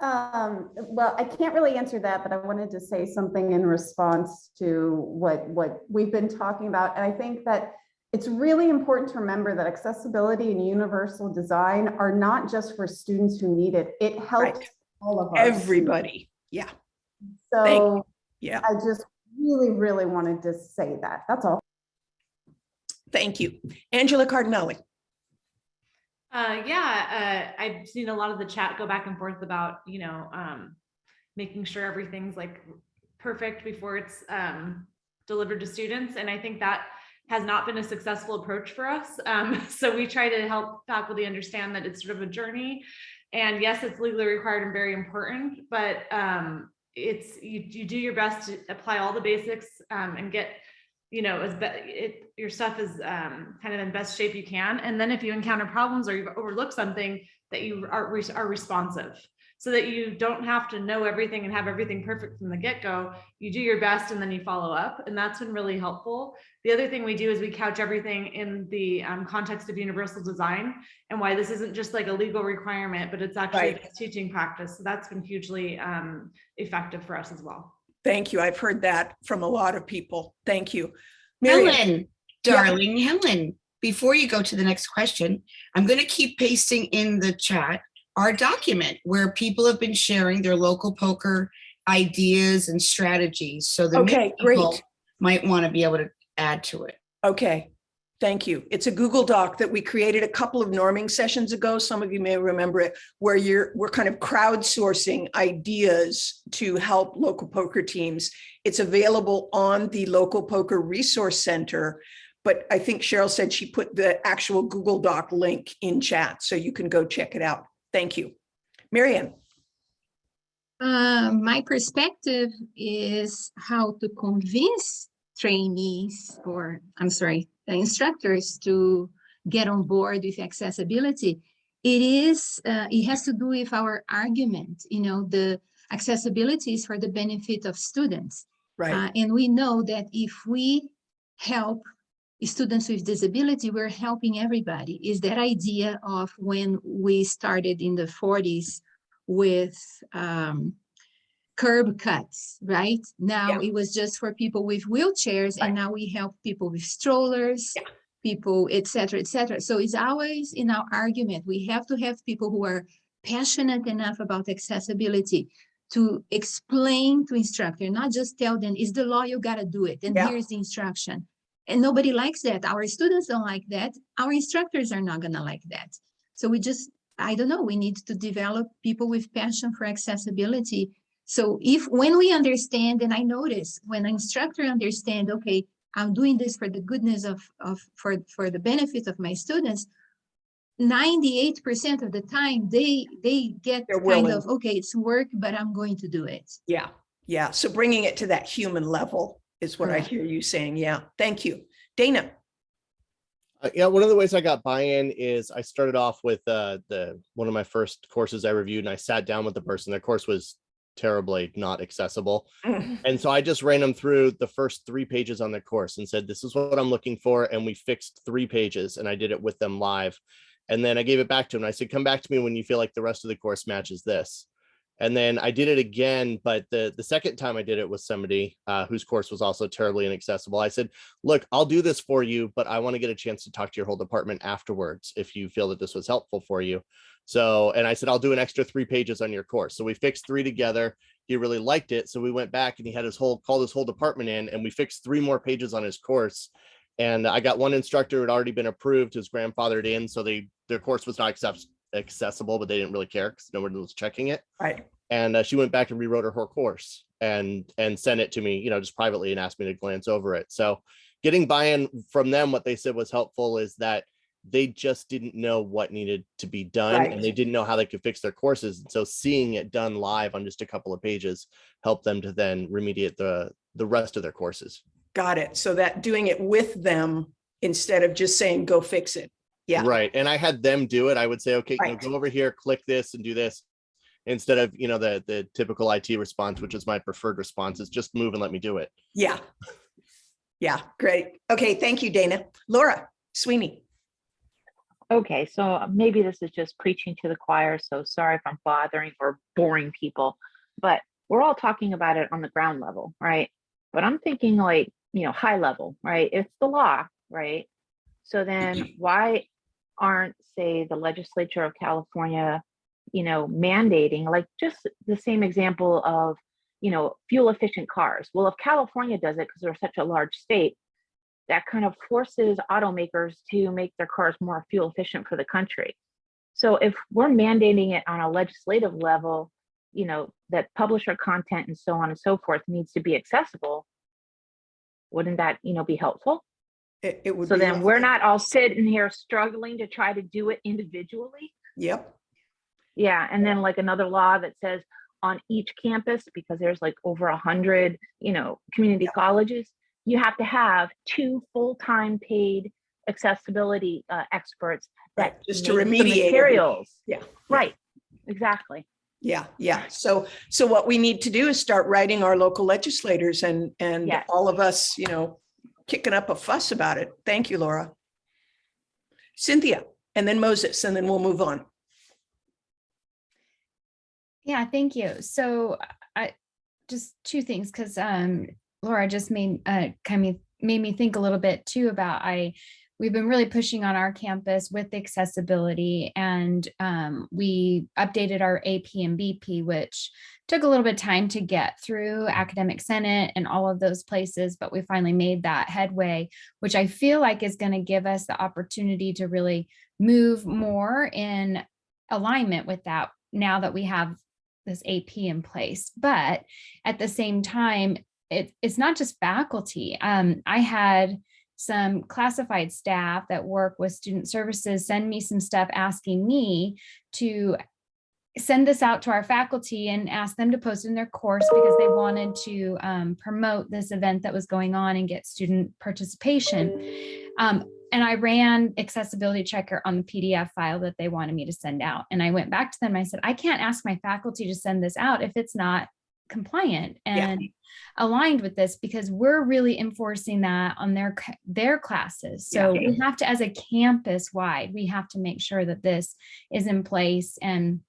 Um, well, I can't really answer that, but I wanted to say something in response to what, what we've been talking about. And I think that it's really important to remember that accessibility and universal design are not just for students who need it. It helps Right. all of us. everybody. Yeah, So yeah. I just really, really wanted to say that. That's all. Thank you. Angela Cardinelli. Uh, yeah, uh, I've seen a lot of the chat go back and forth about, you know, um, making sure everything's like perfect before it's, um, delivered to students. And I think that has not been a successful approach for us. Um, so we try to help faculty understand that it's sort of a journey. And yes, it's legally required and very important, but, um, it's, you, you do your best to apply all the basics, um, and get you know, as it, your stuff is um, kind of in best shape you can. And then if you encounter problems or you've overlooked something that you are, re- are responsive so that you don't have to know everything and have everything perfect from the get-go. You do your best and then you follow up. And that's been really helpful. The other thing we do is we couch everything in the um, context of universal design and why this isn't just like a legal requirement, but it's actually Right. a teaching practice. So that's been hugely um, effective for us as well. Thank you. I've heard that from a lot of people. Thank you. Miriam. Helen, darling Helen, before you go to the next question, I'm going to keep pasting in the chat our document where people have been sharing their local POCR ideas and strategies. So the Okay, great. people might want to be able to add to it. Okay, thank you. It's a Google Doc that we created a couple of norming sessions ago. Some of you may remember it, where you're, we're kind of crowdsourcing ideas to help local POCR teams. It's available on the Local POCR Resource Center. But I think Cheryl said she put the actual Google Doc link in chat, so you can go check it out. Thank you. Marianne. Uh, my perspective is how to convince trainees or I'm sorry, the instructors to get on board with accessibility. It is, uh, it has to do with our argument, you know, the accessibility is for the benefit of students. Right. Uh, and we know that if we help students with disability, we're helping everybody. Is that idea of when we started in the 40s with um, curb cuts, right? Now it was just for people with wheelchairs and now we help people with strollers, people, et cetera, et cetera. So it's always in our argument, we have to have people who are passionate enough about accessibility to explain to instructor, not just tell them, it's the law, you gotta do it, and Yeah. here's the instruction. And nobody likes that. Our students don't like that. Our instructors are not gonna like that. So we just, I don't know, we need to develop people with passion for accessibility. So if, when we understand, and I notice when an instructor understand, okay, I'm doing this for the goodness of, of, for, for the benefit of my students, ninety-eight percent of the time, they, they get They're kind willing. of, okay, it's work, but I'm going to do it. Yeah, yeah. So bringing it to that human level is what I hear you saying. Yeah, thank you. Dana. Uh, yeah, one of the ways I got buy-in is I started off with uh, the one of my first courses I reviewed, and I sat down with the person. Their course was terribly not accessible, and so I just ran them through the first three pages on the course and said, "This is what I'm looking for," and we fixed three pages, and I did it with them live, and then I gave it back to them. I said, "Come back to me when you feel like the rest of the course matches this." And then I did it again, but the the second time I did it with somebody uh, whose course was also terribly inaccessible. I said, "Look, I'll do this for you, but I want to get a chance to talk to your whole department afterwards if you feel that this was helpful for you." So, and I said, "I'll do an extra three pages on your course." So we fixed three together. He really liked it, so we went back and he had his whole called his whole department in, and we fixed three more pages on his course. And I got one instructor who had already been approved, his grandfathered in, so they their course was not accept, accessible, but they didn't really care because no one was checking it. Right. And uh, she went back and rewrote her whole course and and sent it to me, you know, just privately and asked me to glance over it. So getting buy-in from them, what they said was helpful is that they just didn't know what needed to be done Right. and they didn't know how they could fix their courses. And so seeing it done live on just a couple of pages helped them to then remediate the the rest of their courses. Got it. So that doing it with them instead of just saying, go fix it. Yeah. Right. And I had them do it. I would say, okay, you know, go over here, click this and do this. Instead of, you know, the the typical IT response, which is my preferred response, is just move and let me do it. Yeah. Yeah, great. Okay, thank you, Dana. Laura Sweeney. Okay, so maybe this is just preaching to the choir, so sorry if I'm bothering or boring people, but we're all talking about it on the ground level, right? But I'm thinking like, you know, high level, right? It's the law, right? So then mm-hmm. why aren't, say, the legislature of California, you know, mandating like just the same example of, you know, fuel efficient cars? Well, if California does it because they're such a large state, that kind of forces automakers to make their cars more fuel efficient for the country. So if we're mandating it on a legislative level, you know, that publisher content and so on and so forth needs to be accessible, wouldn't that, you know, be helpful? It, it would So then we're not all sitting here struggling to try to do it individually. Yep. Yeah, and then like another law that says on each campus, because there's like over a hundred, you know, community colleges, you have to have two full-time paid accessibility uh, experts that just to remediate materials. Yeah. Right, exactly. Yeah, yeah. So, so what we need to do is start writing our local legislators and, and Yes. all of us, you know, kicking up a fuss about it. Thank you, Laura. Cynthia, and then Moses, and then we'll move on. Yeah, thank you. So I just two things because um Laura just made uh kind of made me think a little bit too about I we've been really pushing on our campus with accessibility and um, we updated our AP and BP, which took a little bit of time to get through academic senate and all of those places, but we finally made that headway, which I feel like is going to give us the opportunity to really move more in alignment with that now that we have this AP in place. But at the same time, it, it's not just faculty. Um, I had some classified staff that work with student services send me some stuff asking me to send this out to our faculty and ask them to post in their course because they wanted to um, promote this event that was going on and get student participation. Um, and I ran accessibility checker on the PDF file that they wanted me to send out. And I went back to them. I said, I can't ask my faculty to send this out if it's not compliant and aligned with this because we're really enforcing that on their their classes. So Yeah. we have to, as a campus wide, we have to make sure that this is in place and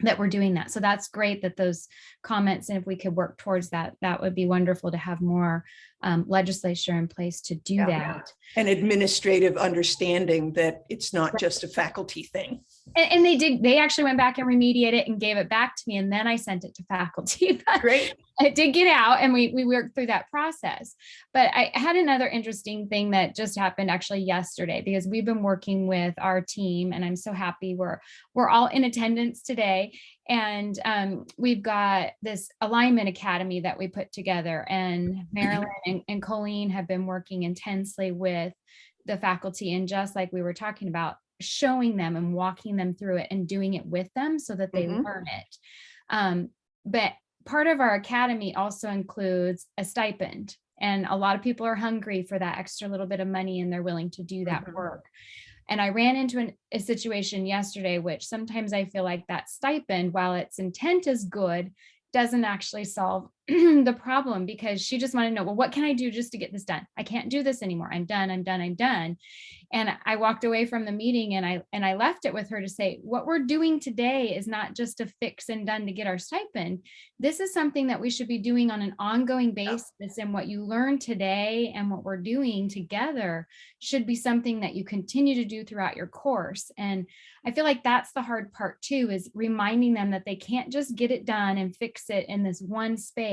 that we're doing that. So that's great that those comments, and if we could work towards that, that would be wonderful to have more um, legislature in place to do Yeah. that. An administrative understanding that it's not just a faculty thing. And, and they did, they actually went back and remediated it and gave it back to me and then I sent it to faculty. Great. It did get out and we, we worked through that process. But I had another interesting thing that just happened actually yesterday because we've been working with our team and I'm so happy we're, we're all in attendance today. And um, we've got this alignment academy that we put together and Marilyn and, and Colleen have been working intensely with the faculty and just like we were talking about, showing them and walking them through it and doing it with them so that they Mhm. learn it. Um, but part of our academy also includes a stipend. And a lot of people are hungry for that extra little bit of money and they're willing to do that Mhm. work. And I ran into an, a situation yesterday, which sometimes I feel like that stipend, while its intent is good, doesn't actually solve the problem because she just wanted to know, well, what can I do just to get this done? I can't do this anymore. I'm done. I'm done. I'm done. And I walked away from the meeting and I and I left it with her to say, what we're doing today is not just a fix and done to get our stipend. This is something that we should be doing on an ongoing basis. And what you learn today and what we're doing together should be something that you continue to do throughout your course. And I feel like that's the hard part too, is reminding them that they can't just get it done and fix it in this one space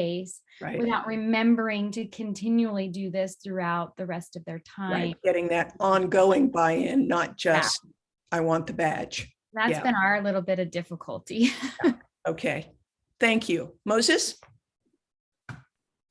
Right. without remembering to continually do this throughout the rest of their time. Right, getting that ongoing buy-in, not just, I want the badge. That's Yeah. been our little bit of difficulty. Okay. Thank you. Moses?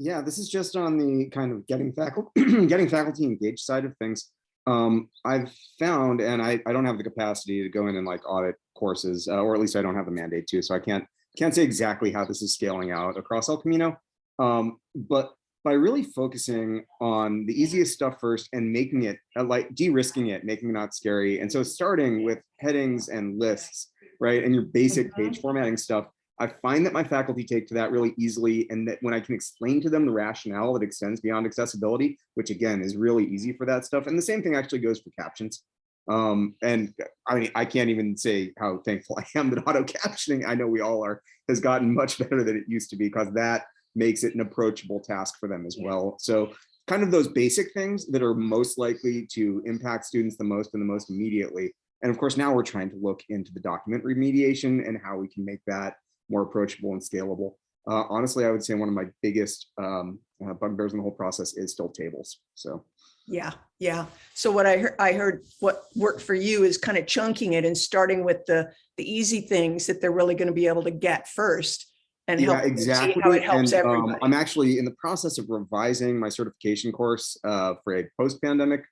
Yeah, this is just on the kind of getting faculty, getting faculty engaged side of things. Um, I've found, and I, I don't have the capacity to go in and like audit courses, uh, or at least I don't have the mandate to, so I can't can't say exactly how this is scaling out across El Camino. Um, but by really focusing on the easiest stuff first and making it uh, like de-risking it, making it not scary. And so starting with headings and lists, right? And your basic page formatting stuff, I find that my faculty take to that really easily and that when I can explain to them the rationale that extends beyond accessibility, which again is really easy for that stuff. And the same thing actually goes for captions. Um, and I mean, I can't even say how thankful I am that auto captioning, I know we all are, has gotten much better than it used to be because that makes it an approachable task for them as well. So kind of those basic things that are most likely to impact students the most and the most immediately. And of course, now we're trying to look into the document remediation and how we can make that more approachable and scalable. Uh, honestly, I would say one of my biggest um, uh, bugbears in the whole process is still tables. So Yeah, yeah. So what I heard, I heard what worked for you is kind of chunking it and starting with the, the easy things that they're really going to be able to get first. And yeah, exactly. how it helps and, um. I'm actually in the process of revising my certification course uh, for a post-pandemic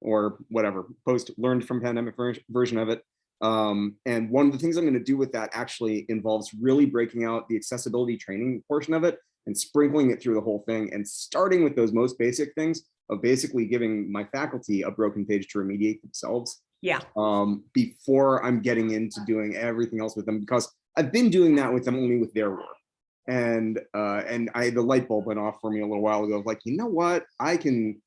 or whatever, post learned from pandemic ver- version of it. Um, and one of the things I'm going to do with that actually involves really breaking out the accessibility training portion of it and sprinkling it through the whole thing and starting with those most basic things of basically giving my faculty a broken page to remediate themselves Yeah, um, before I'm getting into doing everything else with them because I've been doing that with them only with their work. And uh, and I the light bulb went off for me a little while ago. Like, you know what? I can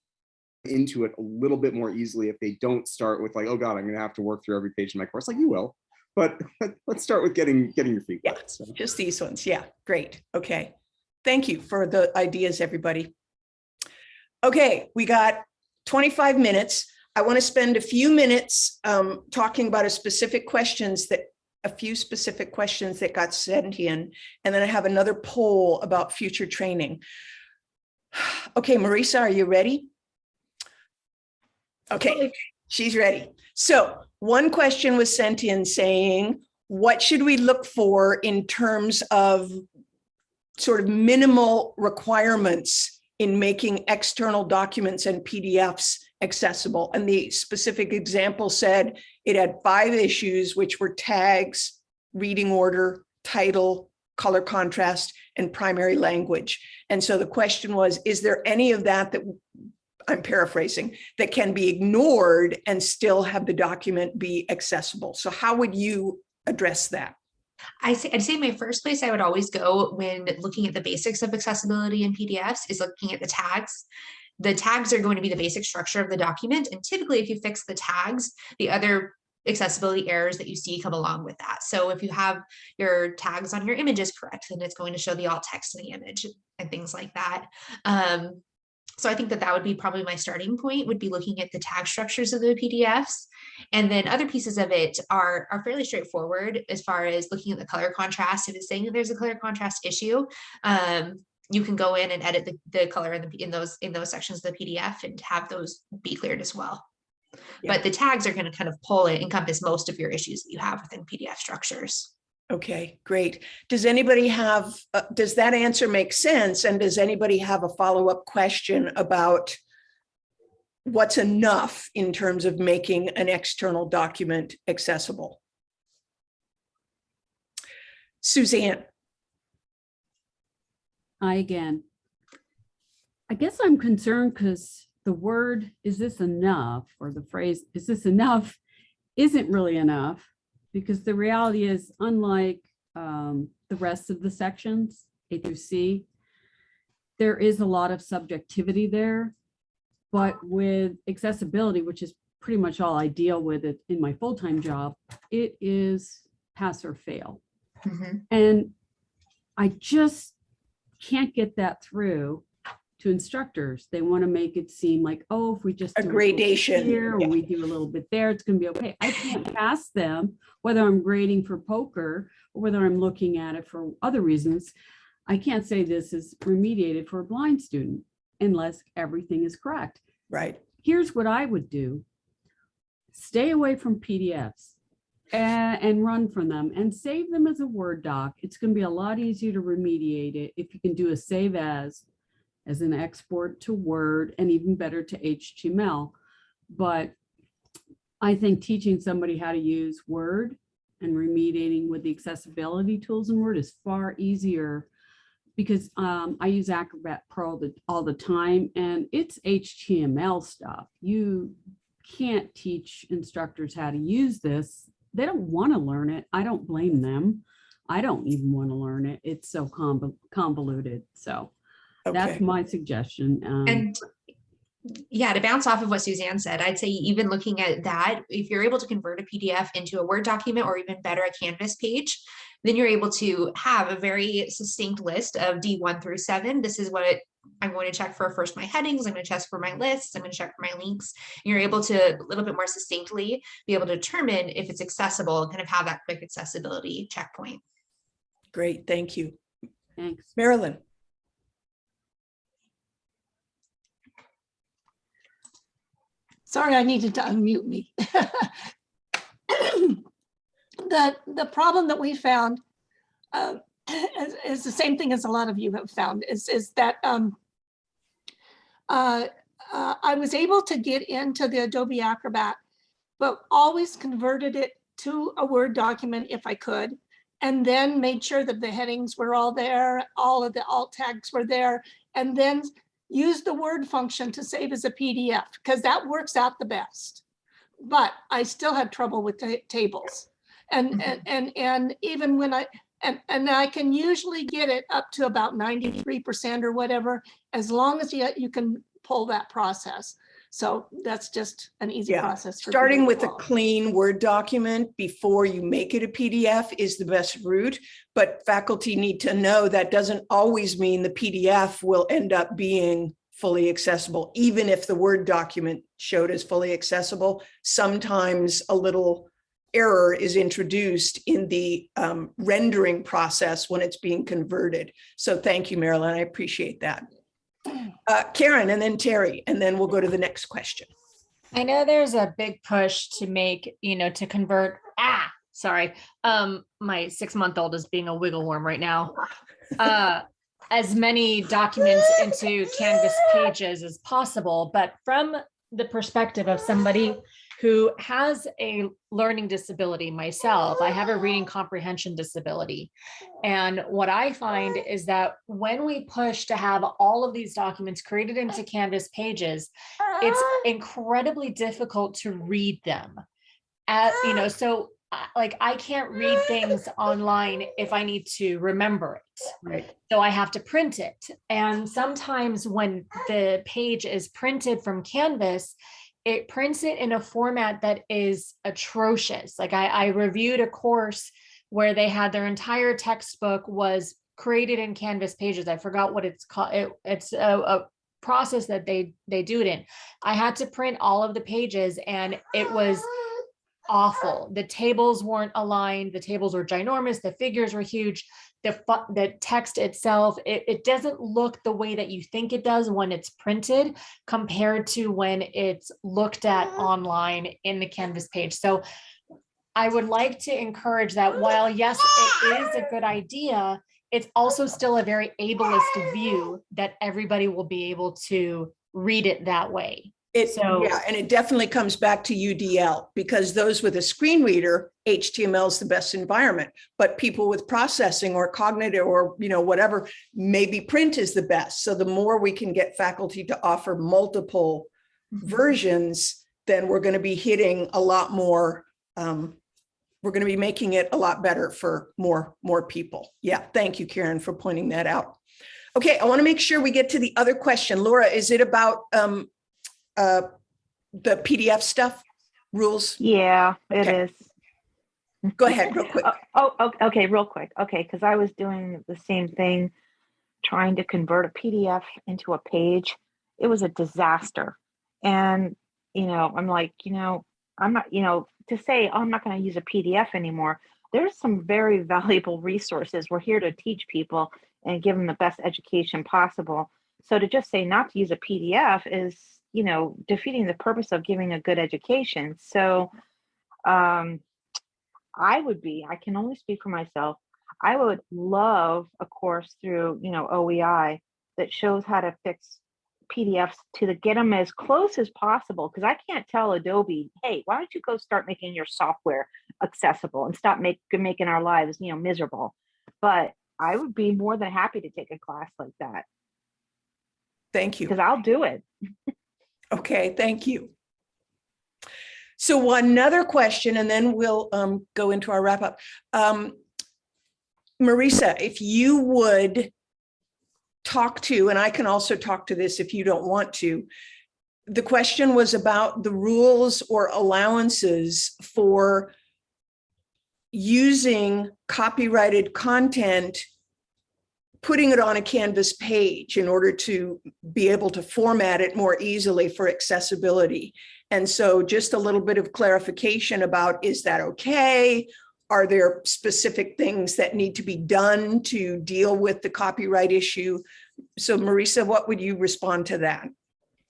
into it a little bit more easily if they don't start with like, oh God, I'm gonna have to work through every page in my course. Like you will, but let's start with getting getting your feet wet. So. just these ones. Yeah, great. Okay. Thank you for the ideas, everybody. Okay, we got 25 minutes. I want to spend a few minutes um, talking about a specific questions that a few specific questions that got sent in, and then I have another poll about future training. Okay, Marisa, are you ready? Okay, she's ready. So one question was sent in saying, what should we look for in terms of sort of minimal requirements in making external documents and PDFs accessible? And the specific example said it had five issues, which were tags, reading order, title, color contrast, and primary language. And so the question was, is there any of that that I'm paraphrasing, that can be ignored and still have the document be accessible? So how would you address that? I say, I'd say my first place I would always go when looking at the basics of accessibility in PDFs is looking at the tags. The tags are going to be the basic structure of the document. And typically if you fix the tags, the other accessibility errors that you see come along with that. So if you have your tags on your images correct, then it's going to show the alt text in the image and things like that. Um, so I think that that would be probably my starting point would be looking at the tag structures of the PDFs. And then other pieces of it are, are fairly straightforward as far as looking at the color contrast. If it's saying that there's a color contrast issue, um, you can go in and edit the, the color in, the, in those in those sections of the PDF and have those be cleared as well. But the tags are going to kind of pull it, encompass most of your issues that you have within PDF structures. Okay, great. Does anybody have, uh, does that answer make sense? And does anybody have a follow-up question about what's enough in terms of making an external document accessible? Suzanne, I again. I guess I'm concerned because the word, is this enough? Or the phrase, is this enough? Isn't really enough because the reality is unlike um, the rest of the sections, A through C, there is a lot of subjectivity there. But with accessibility, which is pretty much all I deal with it in my full-time job, it is pass or fail. And I just can't get that through to instructors. They want to make it seem like, oh, if we just A do little bit gradation, here, or yeah. we do a little bit there, it's going to be okay. I can't pass them, whether I'm grading for POCR or whether I'm looking at it for other reasons. I can't say this is remediated for a blind student unless everything is correct. Right. Here's what I would do. Stay away from PDFs. and, and run from them and save them as a Word doc. It's going to be a lot easier to remediate it if you can do a save as, as an export to Word and even better to HTML. But I think teaching somebody how to use Word and remediating with the accessibility tools in Word is far easier because um, I use Acrobat Pro the, all the time and it's HTML stuff. You can't teach instructors how to use this. They don't want to learn it. I don't blame them. I don't even want to learn it. It's so convol- convoluted. So that's my suggestion. Um, And yeah, to bounce off of what Suzanne said, I'd say even looking at that, if you're able to convert a PDF into a Word document or even better, a Canvas page, then you're able to have a very succinct list of D1 through 7. This is what it, I'm going to check for first my headings, I'm going to check for my lists, I'm going to check for my links. And you're able to a little bit more succinctly be able to determine if it's accessible and kind of have that quick accessibility checkpoint. Great, thank you. Thanks. Marilyn? Sorry, I needed to unmute me. The, the problem that we found uh, is, is the same thing as a lot of you have found, is, is that um, uh, uh, I was able to get into the Adobe Acrobat, but always converted it to a Word document if I could, and then made sure that the headings were all there, all of the alt tags were there, and then use the Word function to save as a PDF, because that works out the best. But I still have trouble with ta- tables. And, mm-hmm. and, and, and even when I, and, and I can usually get it up to about 93% or whatever, as long as you, you can pull that process. So that's just an easy Yeah, process. for starting with a clean Word document before you make it a PDF is the best route. But faculty need to know that doesn't always mean the PDF will end up being fully accessible, even if the Word document showed as fully accessible. Sometimes a little error is introduced in the um, rendering process when it's being converted. So thank you, Marilyn. I appreciate that. Uh, Karen and then Terry, and then we'll go to the next question. I know there's a big push to make, you know, to convert, ah, sorry. Um, my six month old is being a wiggle worm right now. Uh, as many documents into Canvas pages as possible, but from the perspective of somebody who has a learning disability myself, I have a reading comprehension disability. And what I find is that when we push to have all of these documents created into Canvas pages, it's incredibly difficult to read them. Uh, you know, so uh, like I can't read things online if I need to remember it. Right. So I have to print it. And sometimes when the page is printed from Canvas, it prints it in a format that is atrocious. Like I, I reviewed a course where they had their entire textbook was created in Canvas pages. I forgot what it's called. It, it's a, a process that they they do it in. I had to print all of the pages and it was awful. The tables weren't aligned. The tables were ginormous. The figures were huge. The the text itself, it, it doesn't look the way that you think it does when it's printed compared to when it's looked at mm-hmm. online in the Canvas page. So I would like to encourage that while yes, it is a good idea, it's also still a very ableist view that everybody will be able to read it that way. It, So- yeah, and it definitely comes back to UDL because those with a screen reader, HTML is the best environment. But people with processing or cognitive or, you know, whatever, maybe print is the best. So the more we can get faculty to offer multiple versions, then we're going to be hitting a lot more. Um, we're going to be making it a lot better for more, more people. Yeah, thank you, Karen, for pointing that out. Okay, I want to make sure we get to the other question. Laura, is it about um, uh, the PDF stuff, rules? Yeah, it Okay. is. Go ahead, real quick. Oh, oh, okay, real quick. Okay, because I was doing the same thing, trying to convert a PDF into a page. It was a disaster. And, you know, I'm like, you know, I'm not, you know, to say, oh, I'm not going to use a PDF anymore. There's some very valuable resources. We're here to teach people and give them the best education possible. So to just say not to use a PDF is, you know, defeating the purpose of giving a good education. So, um, I would be, I can only speak for myself. I would love a course through, you know, OEI that shows how to fix PDFs to the, get them as close as possible. Cause I can't tell Adobe, hey, why don't you go start making your software accessible and stop make, making our lives, you know, miserable. But I would be more than happy to take a class like that. Thank you. Because I'll do it. Okay, thank you. So another question, and then we'll um, go into our wrap up. Um, Marisa, if you would talk to, and I can also talk to this if you don't want to, the question was about the rules or allowances for using copyrighted content putting it on a Canvas page in order to be able to format it more easily for accessibility. And so just a little bit of clarification about, is that okay? Are there specific things that need to be done to deal with the copyright issue? So Marisa, what would you respond to that?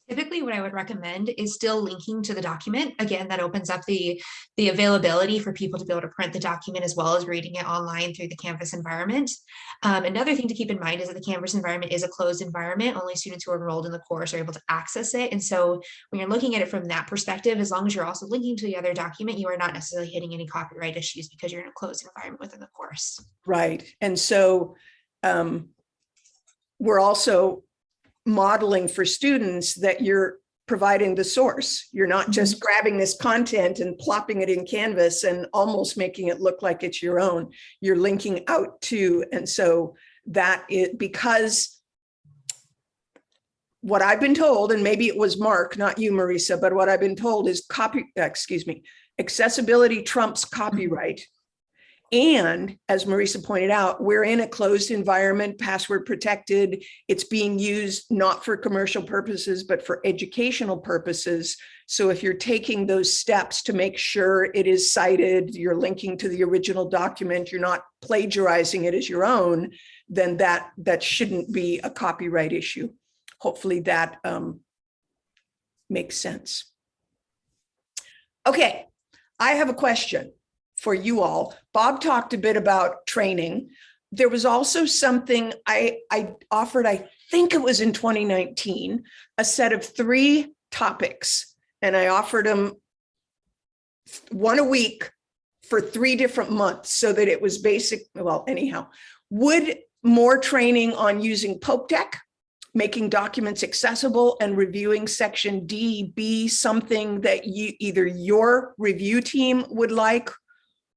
Typically, what I would recommend is still linking to the document. Again, that opens up the, the availability for people to be able to print the document as well as reading it online through the Canvas environment. Um, another thing to keep in mind is that the Canvas environment is a closed environment. Only students who are enrolled in the course are able to access it. And so when you're looking at it from that perspective, as long as you're also linking to the other document, you are not necessarily hitting any copyright issues because you're in a closed environment within the course. Right. And so um, we're also modeling for students that you're providing the source. You're not just mm-hmm. grabbing this content and plopping it in Canvas and almost making it look like it's your own. You're linking out to, and so that it because what I've been told, and maybe it was Mark, not you, Marisa, but what I've been told is copy, excuse me, accessibility trumps mm-hmm. copyright. And as Marisa pointed out, we're in a closed environment, password protected. It's being used not for commercial purposes, but for educational purposes. So if you're taking those steps to make sure it is cited, you're linking to the original document, you're not plagiarizing it as your own, then that, that shouldn't be a copyright issue. Hopefully that um, makes sense. Okay, I have a question for you all. Bob talked a bit about training. There was also something I, I offered, I think it was in 2019, a set of three topics. And I offered them one a week for three different months so that it was basic, well, anyhow. Would more training on using Pope Tech, making documents accessible and reviewing section D be something that you either your review team would like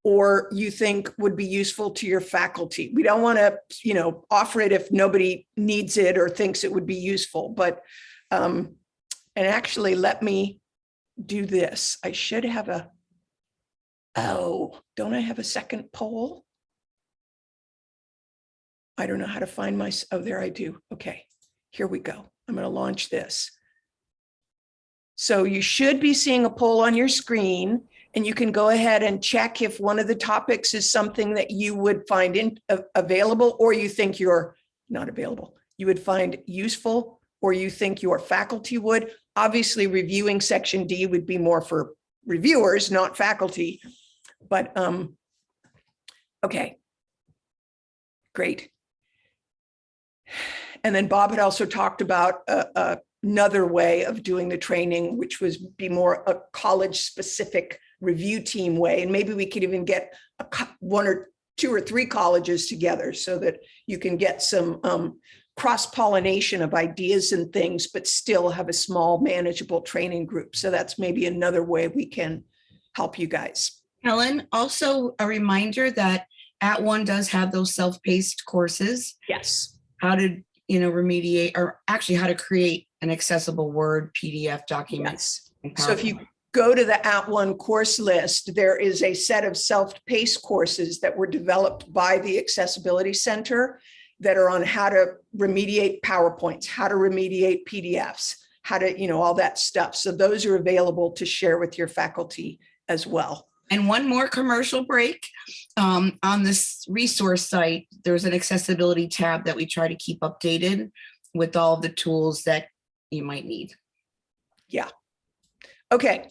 or you think would be useful to your faculty. We don't want to, you know, offer it if nobody needs it or thinks it would be useful, but, um, and actually let me do this. I should have a, oh, don't I have a second poll? I don't know how to find my, oh, there I do. Okay, here we go. I'm going to launch this. So you should be seeing a poll on your screen and you can go ahead and check if one of the topics is something that you would find in, uh, available or you think you're not available. You would find useful or you think your faculty would. Obviously, reviewing section D would be more for reviewers, not faculty. But um, okay, great. And then Bob had also talked about uh, uh, another way of doing the training, which was be more a college specific review team way. And maybe we could even get a, one or two or three colleges together so that you can get some um, cross pollination of ideas and things, but still have a small manageable training group. So that's maybe another way we can help you guys. Helen, also a reminder that @ONE does have those self-paced courses. Yes. How to, you know, remediate or actually how to create an accessible Word PDF document. So if you go to the @ONE course list, there is a set of self-paced courses that were developed by the Accessibility Center that are on how to remediate PowerPoints, how to remediate PDFs, how to, you know, all that stuff. So those are available to share with your faculty as well. And one more commercial break. Um, on this resource site, there's an accessibility tab that we try to keep updated with all the tools that you might need. Yeah. Okay.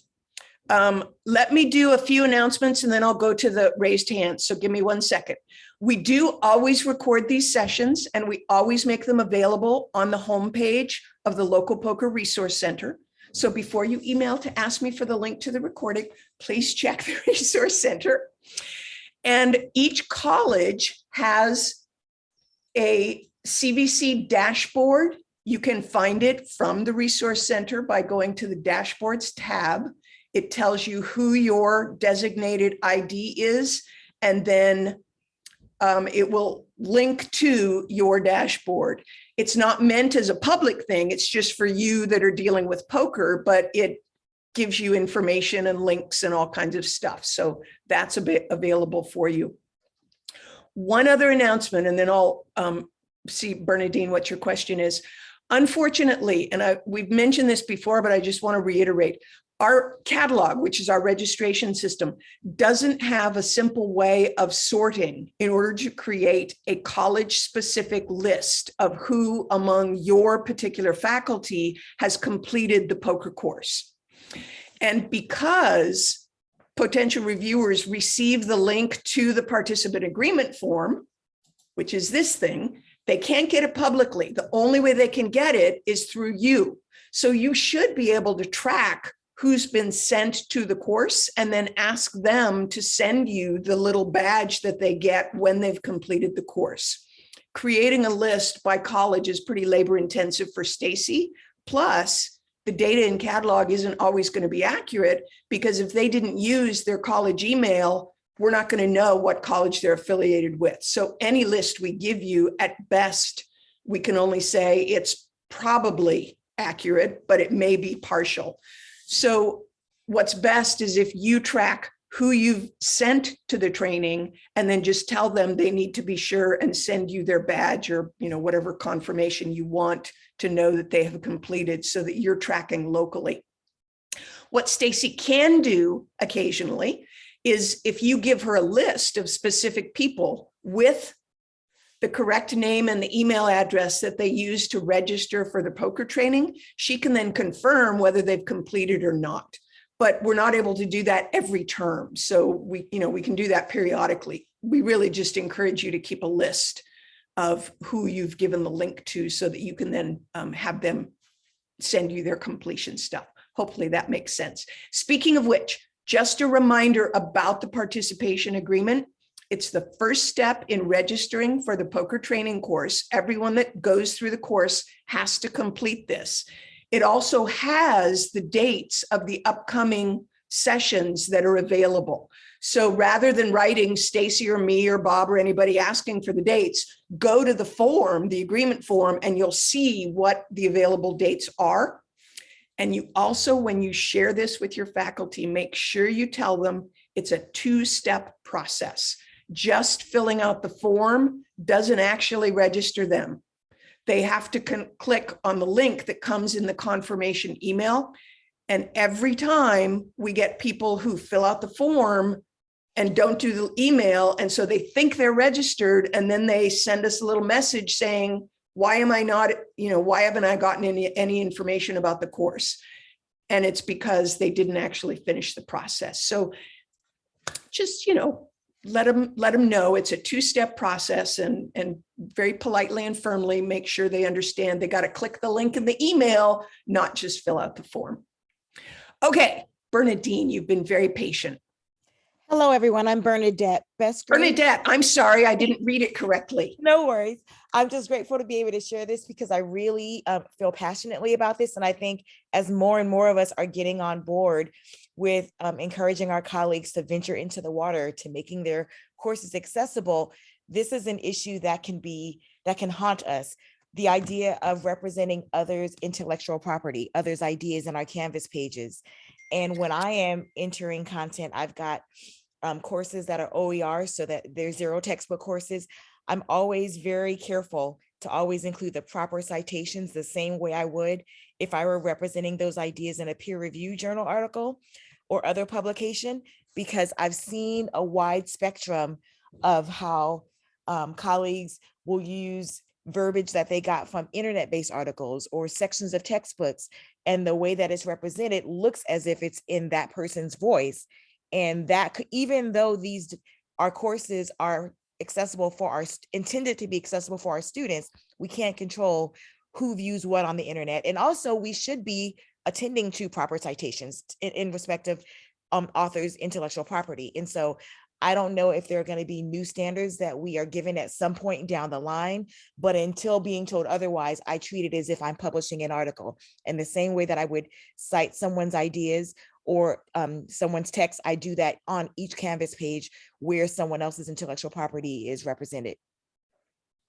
Um, let me do a few announcements and then I'll go to the raised hands. So give me one second. We do always record these sessions and we always make them available on the homepage of the local POCR resource center. So before you email to ask me for the link to the recording, please check the resource center. And each college has a CVC dashboard. You can find it from the resource center by going to the dashboards tab. It tells you who your designated ID is, and then um, it will link to your dashboard. It's not meant as a public thing. It's just for you that are dealing with POCR, but it gives you information and links and all kinds of stuff. So that's a bit available for you. One other announcement, and then I'll um, see Bernadine what your question is. Unfortunately, and I, we've mentioned this before, but I just want to reiterate, our catalog, which is our registration system, doesn't have a simple way of sorting in order to create a college specific list of who among your particular faculty has completed the POCR course. And because potential reviewers receive the link to the participant agreement form, which is this thing, they can't get it publicly. The only way they can get it is through you. So you should be able to track who's been sent to the course and then ask them to send you the little badge that they get when they've completed the course. Creating a list by college is pretty labor intensive for Stacy. Plus, the data in catalog isn't always going to be accurate because if they didn't use their college email, we're not going to know what college they're affiliated with. So any list we give you at best, we can only say it's probably accurate, but it may be partial. So what's best is if you track who you've sent to the training and then just tell them they need to be sure and send you their badge or you know whatever confirmation you want to know that they have completed so that you're tracking locally. What Stacy can do occasionally is if you give her a list of specific people with the correct name and the email address that they use to register for the POCR training, she can then confirm whether they've completed or not. But we're not able to do that every term. So we, you know, we can do that periodically. We really just encourage you to keep a list of who you've given the link to so that you can then um, have them send you their completion stuff. Hopefully that makes sense. Speaking of which, just a reminder about the participation agreement. It's the first step in registering for the POCR training course. Everyone that goes through the course has to complete this. It also has the dates of the upcoming sessions that are available. So rather than writing Stacy or me or Bob or anybody asking for the dates, go to the form, the agreement form, and you'll see what the available dates are. And you also, when you share this with your faculty, make sure you tell them it's a two-step process just filling out the form doesn't actually register them. They have to click on the link that comes in the confirmation email. And every time we get people who fill out the form and don't do the email, and so they think they're registered, and then they send us a little message saying, why am I not, you know, why haven't I gotten any, any information about the course? And it's because they didn't actually finish the process. So just, you know, let them let them know it's a two-step process and and very politely and firmly make sure they understand they got to click the link in the email not just fill out the form. Okay bernadine you've been very patient hello everyone i'm bernadette best bernadette i'm sorry i didn't read it correctly no worries i'm just grateful to be able to share this because i really uh, feel passionately about this and i think as more and more of us are getting on board with um, encouraging our colleagues to venture into the water, to making their courses accessible, this is an issue that can be, that can haunt us. The idea of representing others' intellectual property, others' ideas in our Canvas pages. And when I am entering content, I've got um, courses that are OER so that they're zero textbook courses. I'm always very careful to always include the proper citations the same way I would if I were representing those ideas in a peer review journal article or other publication because I've seen a wide spectrum of how um, colleagues will use verbiage that they got from internet-based articles or sections of textbooks. And the way that it's represented looks as if it's in that person's voice. And that even though these, our courses are accessible for our, intended to be accessible for our students, we can't control who views what on the internet. And also we should be attending to proper citations in, in respect of um, authors' intellectual property. And so I don't know if there are going to be new standards that we are given at some point down the line, but until being told otherwise, I treat it as if I'm publishing an article. In the same way that I would cite someone's ideas or um, someone's text, I do that on each Canvas page where someone else's intellectual property is represented.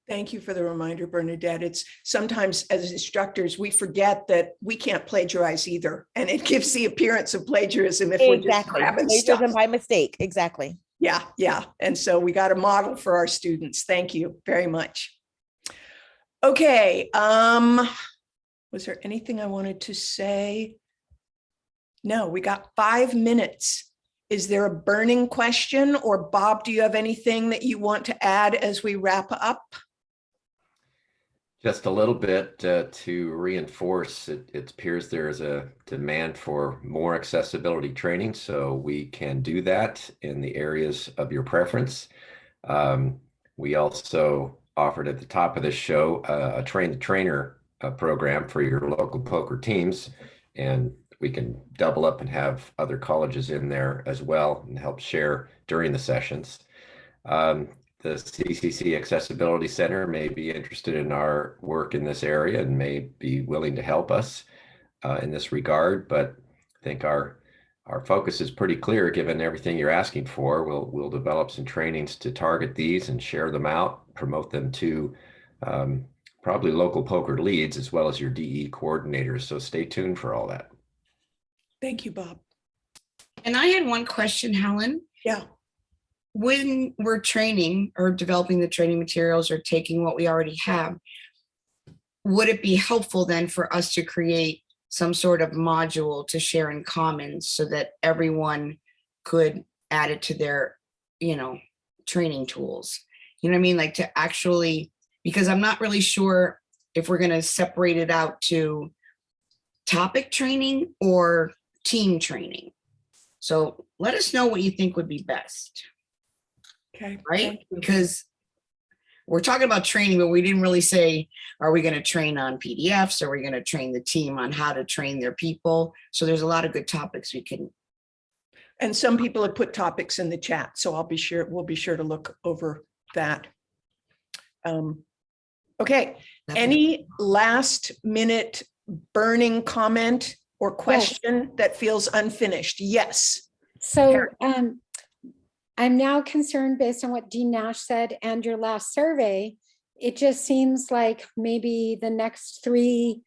Thank you for the reminder, Bernadette. It's sometimes as instructors, we forget that we can't plagiarize either. And it gives the appearance of plagiarism if we're just Exactly. grabbing stuff. Plagiarism by mistake, exactly. Yeah, yeah. And so we got a model for our students. Thank you very much. Okay, um, was there anything I wanted to say? No, we got five minutes. Is there a burning question or Bob, do you have anything that you want to add as we wrap up? Just a little bit uh, to reinforce, it, it appears there is a demand for more accessibility training, so we can do that in the areas of your preference. Um, we also offered at the top of this show uh, a train the trainer uh, program for your local POCR teams, and we can double up and have other colleges in there as well and help share during the sessions. Um, the CCC Accessibility Center may be interested in our work in this area and may be willing to help us uh, in this regard, but I think our our focus is pretty clear given everything you're asking for. We'll we'll develop some trainings to target these and share them out, promote them to um, probably local POCR leads as well as your DE coordinators. So stay tuned for all that. Thank you, Bob. And I had one question, Helen. Yeah. When we're training or developing the training materials or taking what we already have, would it be helpful then for us to create some sort of module to share in commons so that everyone could add it to their, you know, training tools? You know what I mean? Like to actually, because I'm not really sure if we're going to separate it out to topic training or team training. So let us know what you think would be best, Okay. right? Because we're talking about training, but we didn't really say, are we going to train on PDFs? Are we going to train the team on how to train their people? So there's a lot of good topics we can. And some people have put topics in the chat, so I'll be sure, we'll be sure to look over that. Um, Okay, any last minute burning comment or question that feels unfinished? Yes. So um, I'm now concerned based on what Dean Nash said and your last survey. It just seems like maybe the next three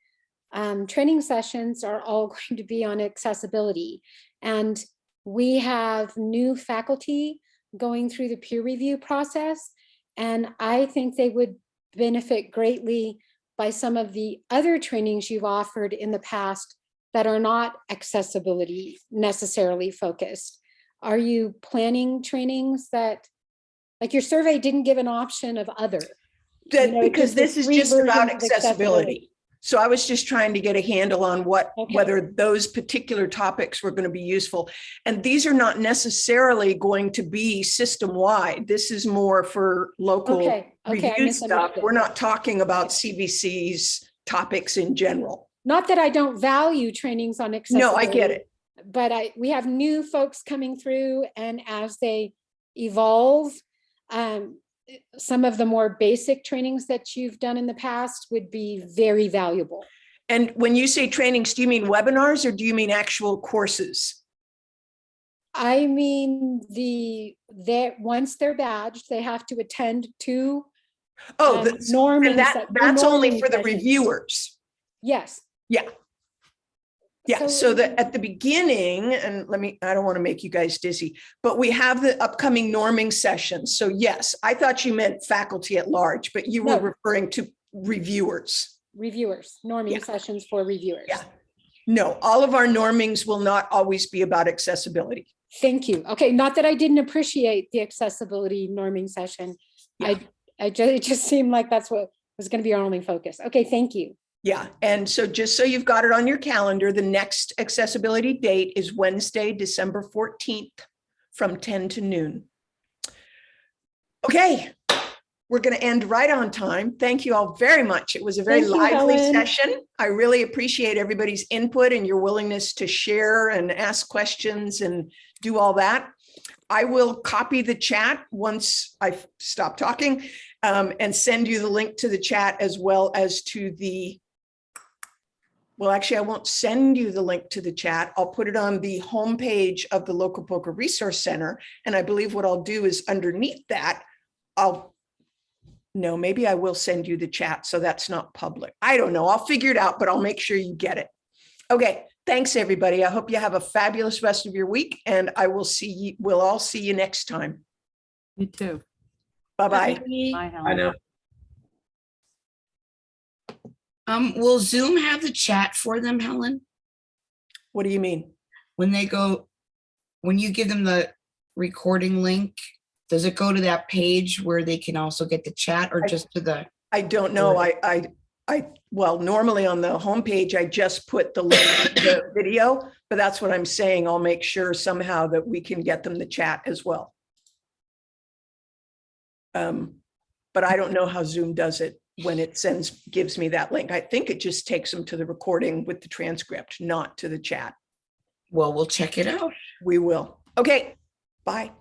um, training sessions are all going to be on accessibility. And we have new faculty going through the peer review process. And I think they would benefit greatly by some of the other trainings you've offered in the past that are not accessibility necessarily focused. Are you planning trainings that, like your survey didn't give an option of other? That, You know, because this is just about of accessibility. So I was just trying to get a handle on what, Okay. whether those particular topics were going to be useful. And these are not necessarily going to be system-wide. This is more for local Okay, okay, review stuff. We're not talking about CVC's topics in general. Not that I don't value trainings on accessibility. No. I get it. But I, we have new folks coming through and as they evolve, um, some of the more basic trainings that you've done in the past would be very valuable. And when you say trainings, do you mean webinars or do you mean actual courses? I mean, the, that, once they're badged, they have to attend two Oh, um, norming and that, that's only for the reviewers. Yes. Yeah. Yeah, So- so that at the beginning, and let me, I don't want to make you guys dizzy, but we have the upcoming norming sessions. So yes, I thought you meant faculty at large, but you were No. referring to reviewers. Reviewers, norming sessions for reviewers. Yeah. No, all of our normings will not always be about accessibility. Thank you. Okay, not that I didn't appreciate the accessibility norming session. I, I just, it just seemed like that's what was going to be our only focus. Okay, thank you. Yeah, and so just so you've got it on your calendar, the next accessibility date is Wednesday, December 14th from 10 to noon. Okay, we're going to end right on time. Thank you all very much. It was a very Thank you, lively Helen. session. I really appreciate everybody's input and your willingness to share and ask questions and do all that. I will copy the chat once I stop talking um, and send you the link to the chat as well as to the well, actually, I won't send you the link to the chat. I'll put it on the homepage of the local POCR resource center. And I believe what I'll do is underneath that, I'll, no, maybe I will send you the chat. So that's not public. I don't know. I'll figure it out, but I'll make sure you get it. Okay. Thanks, everybody. I hope you have a fabulous rest of your week and I will see you, we'll all see you next time. You too. Bye-bye. Bye, I Helen. know. Um, will Zoom have the chat for them, Helen? What do you mean? When they go, when you give them the recording link, does it go to that page where they can also get the chat or I- just to the? I don't know. I, I, I, well, normally on the homepage, I just put the link to the video, but that's what I'm saying. I'll make sure somehow that we can get them the chat as well. Um, but I don't know how Zoom does it when it sends, gives me that link. I think it just takes them to the recording with the transcript, not to the chat. Well, we'll check it out. We will. Okay, bye.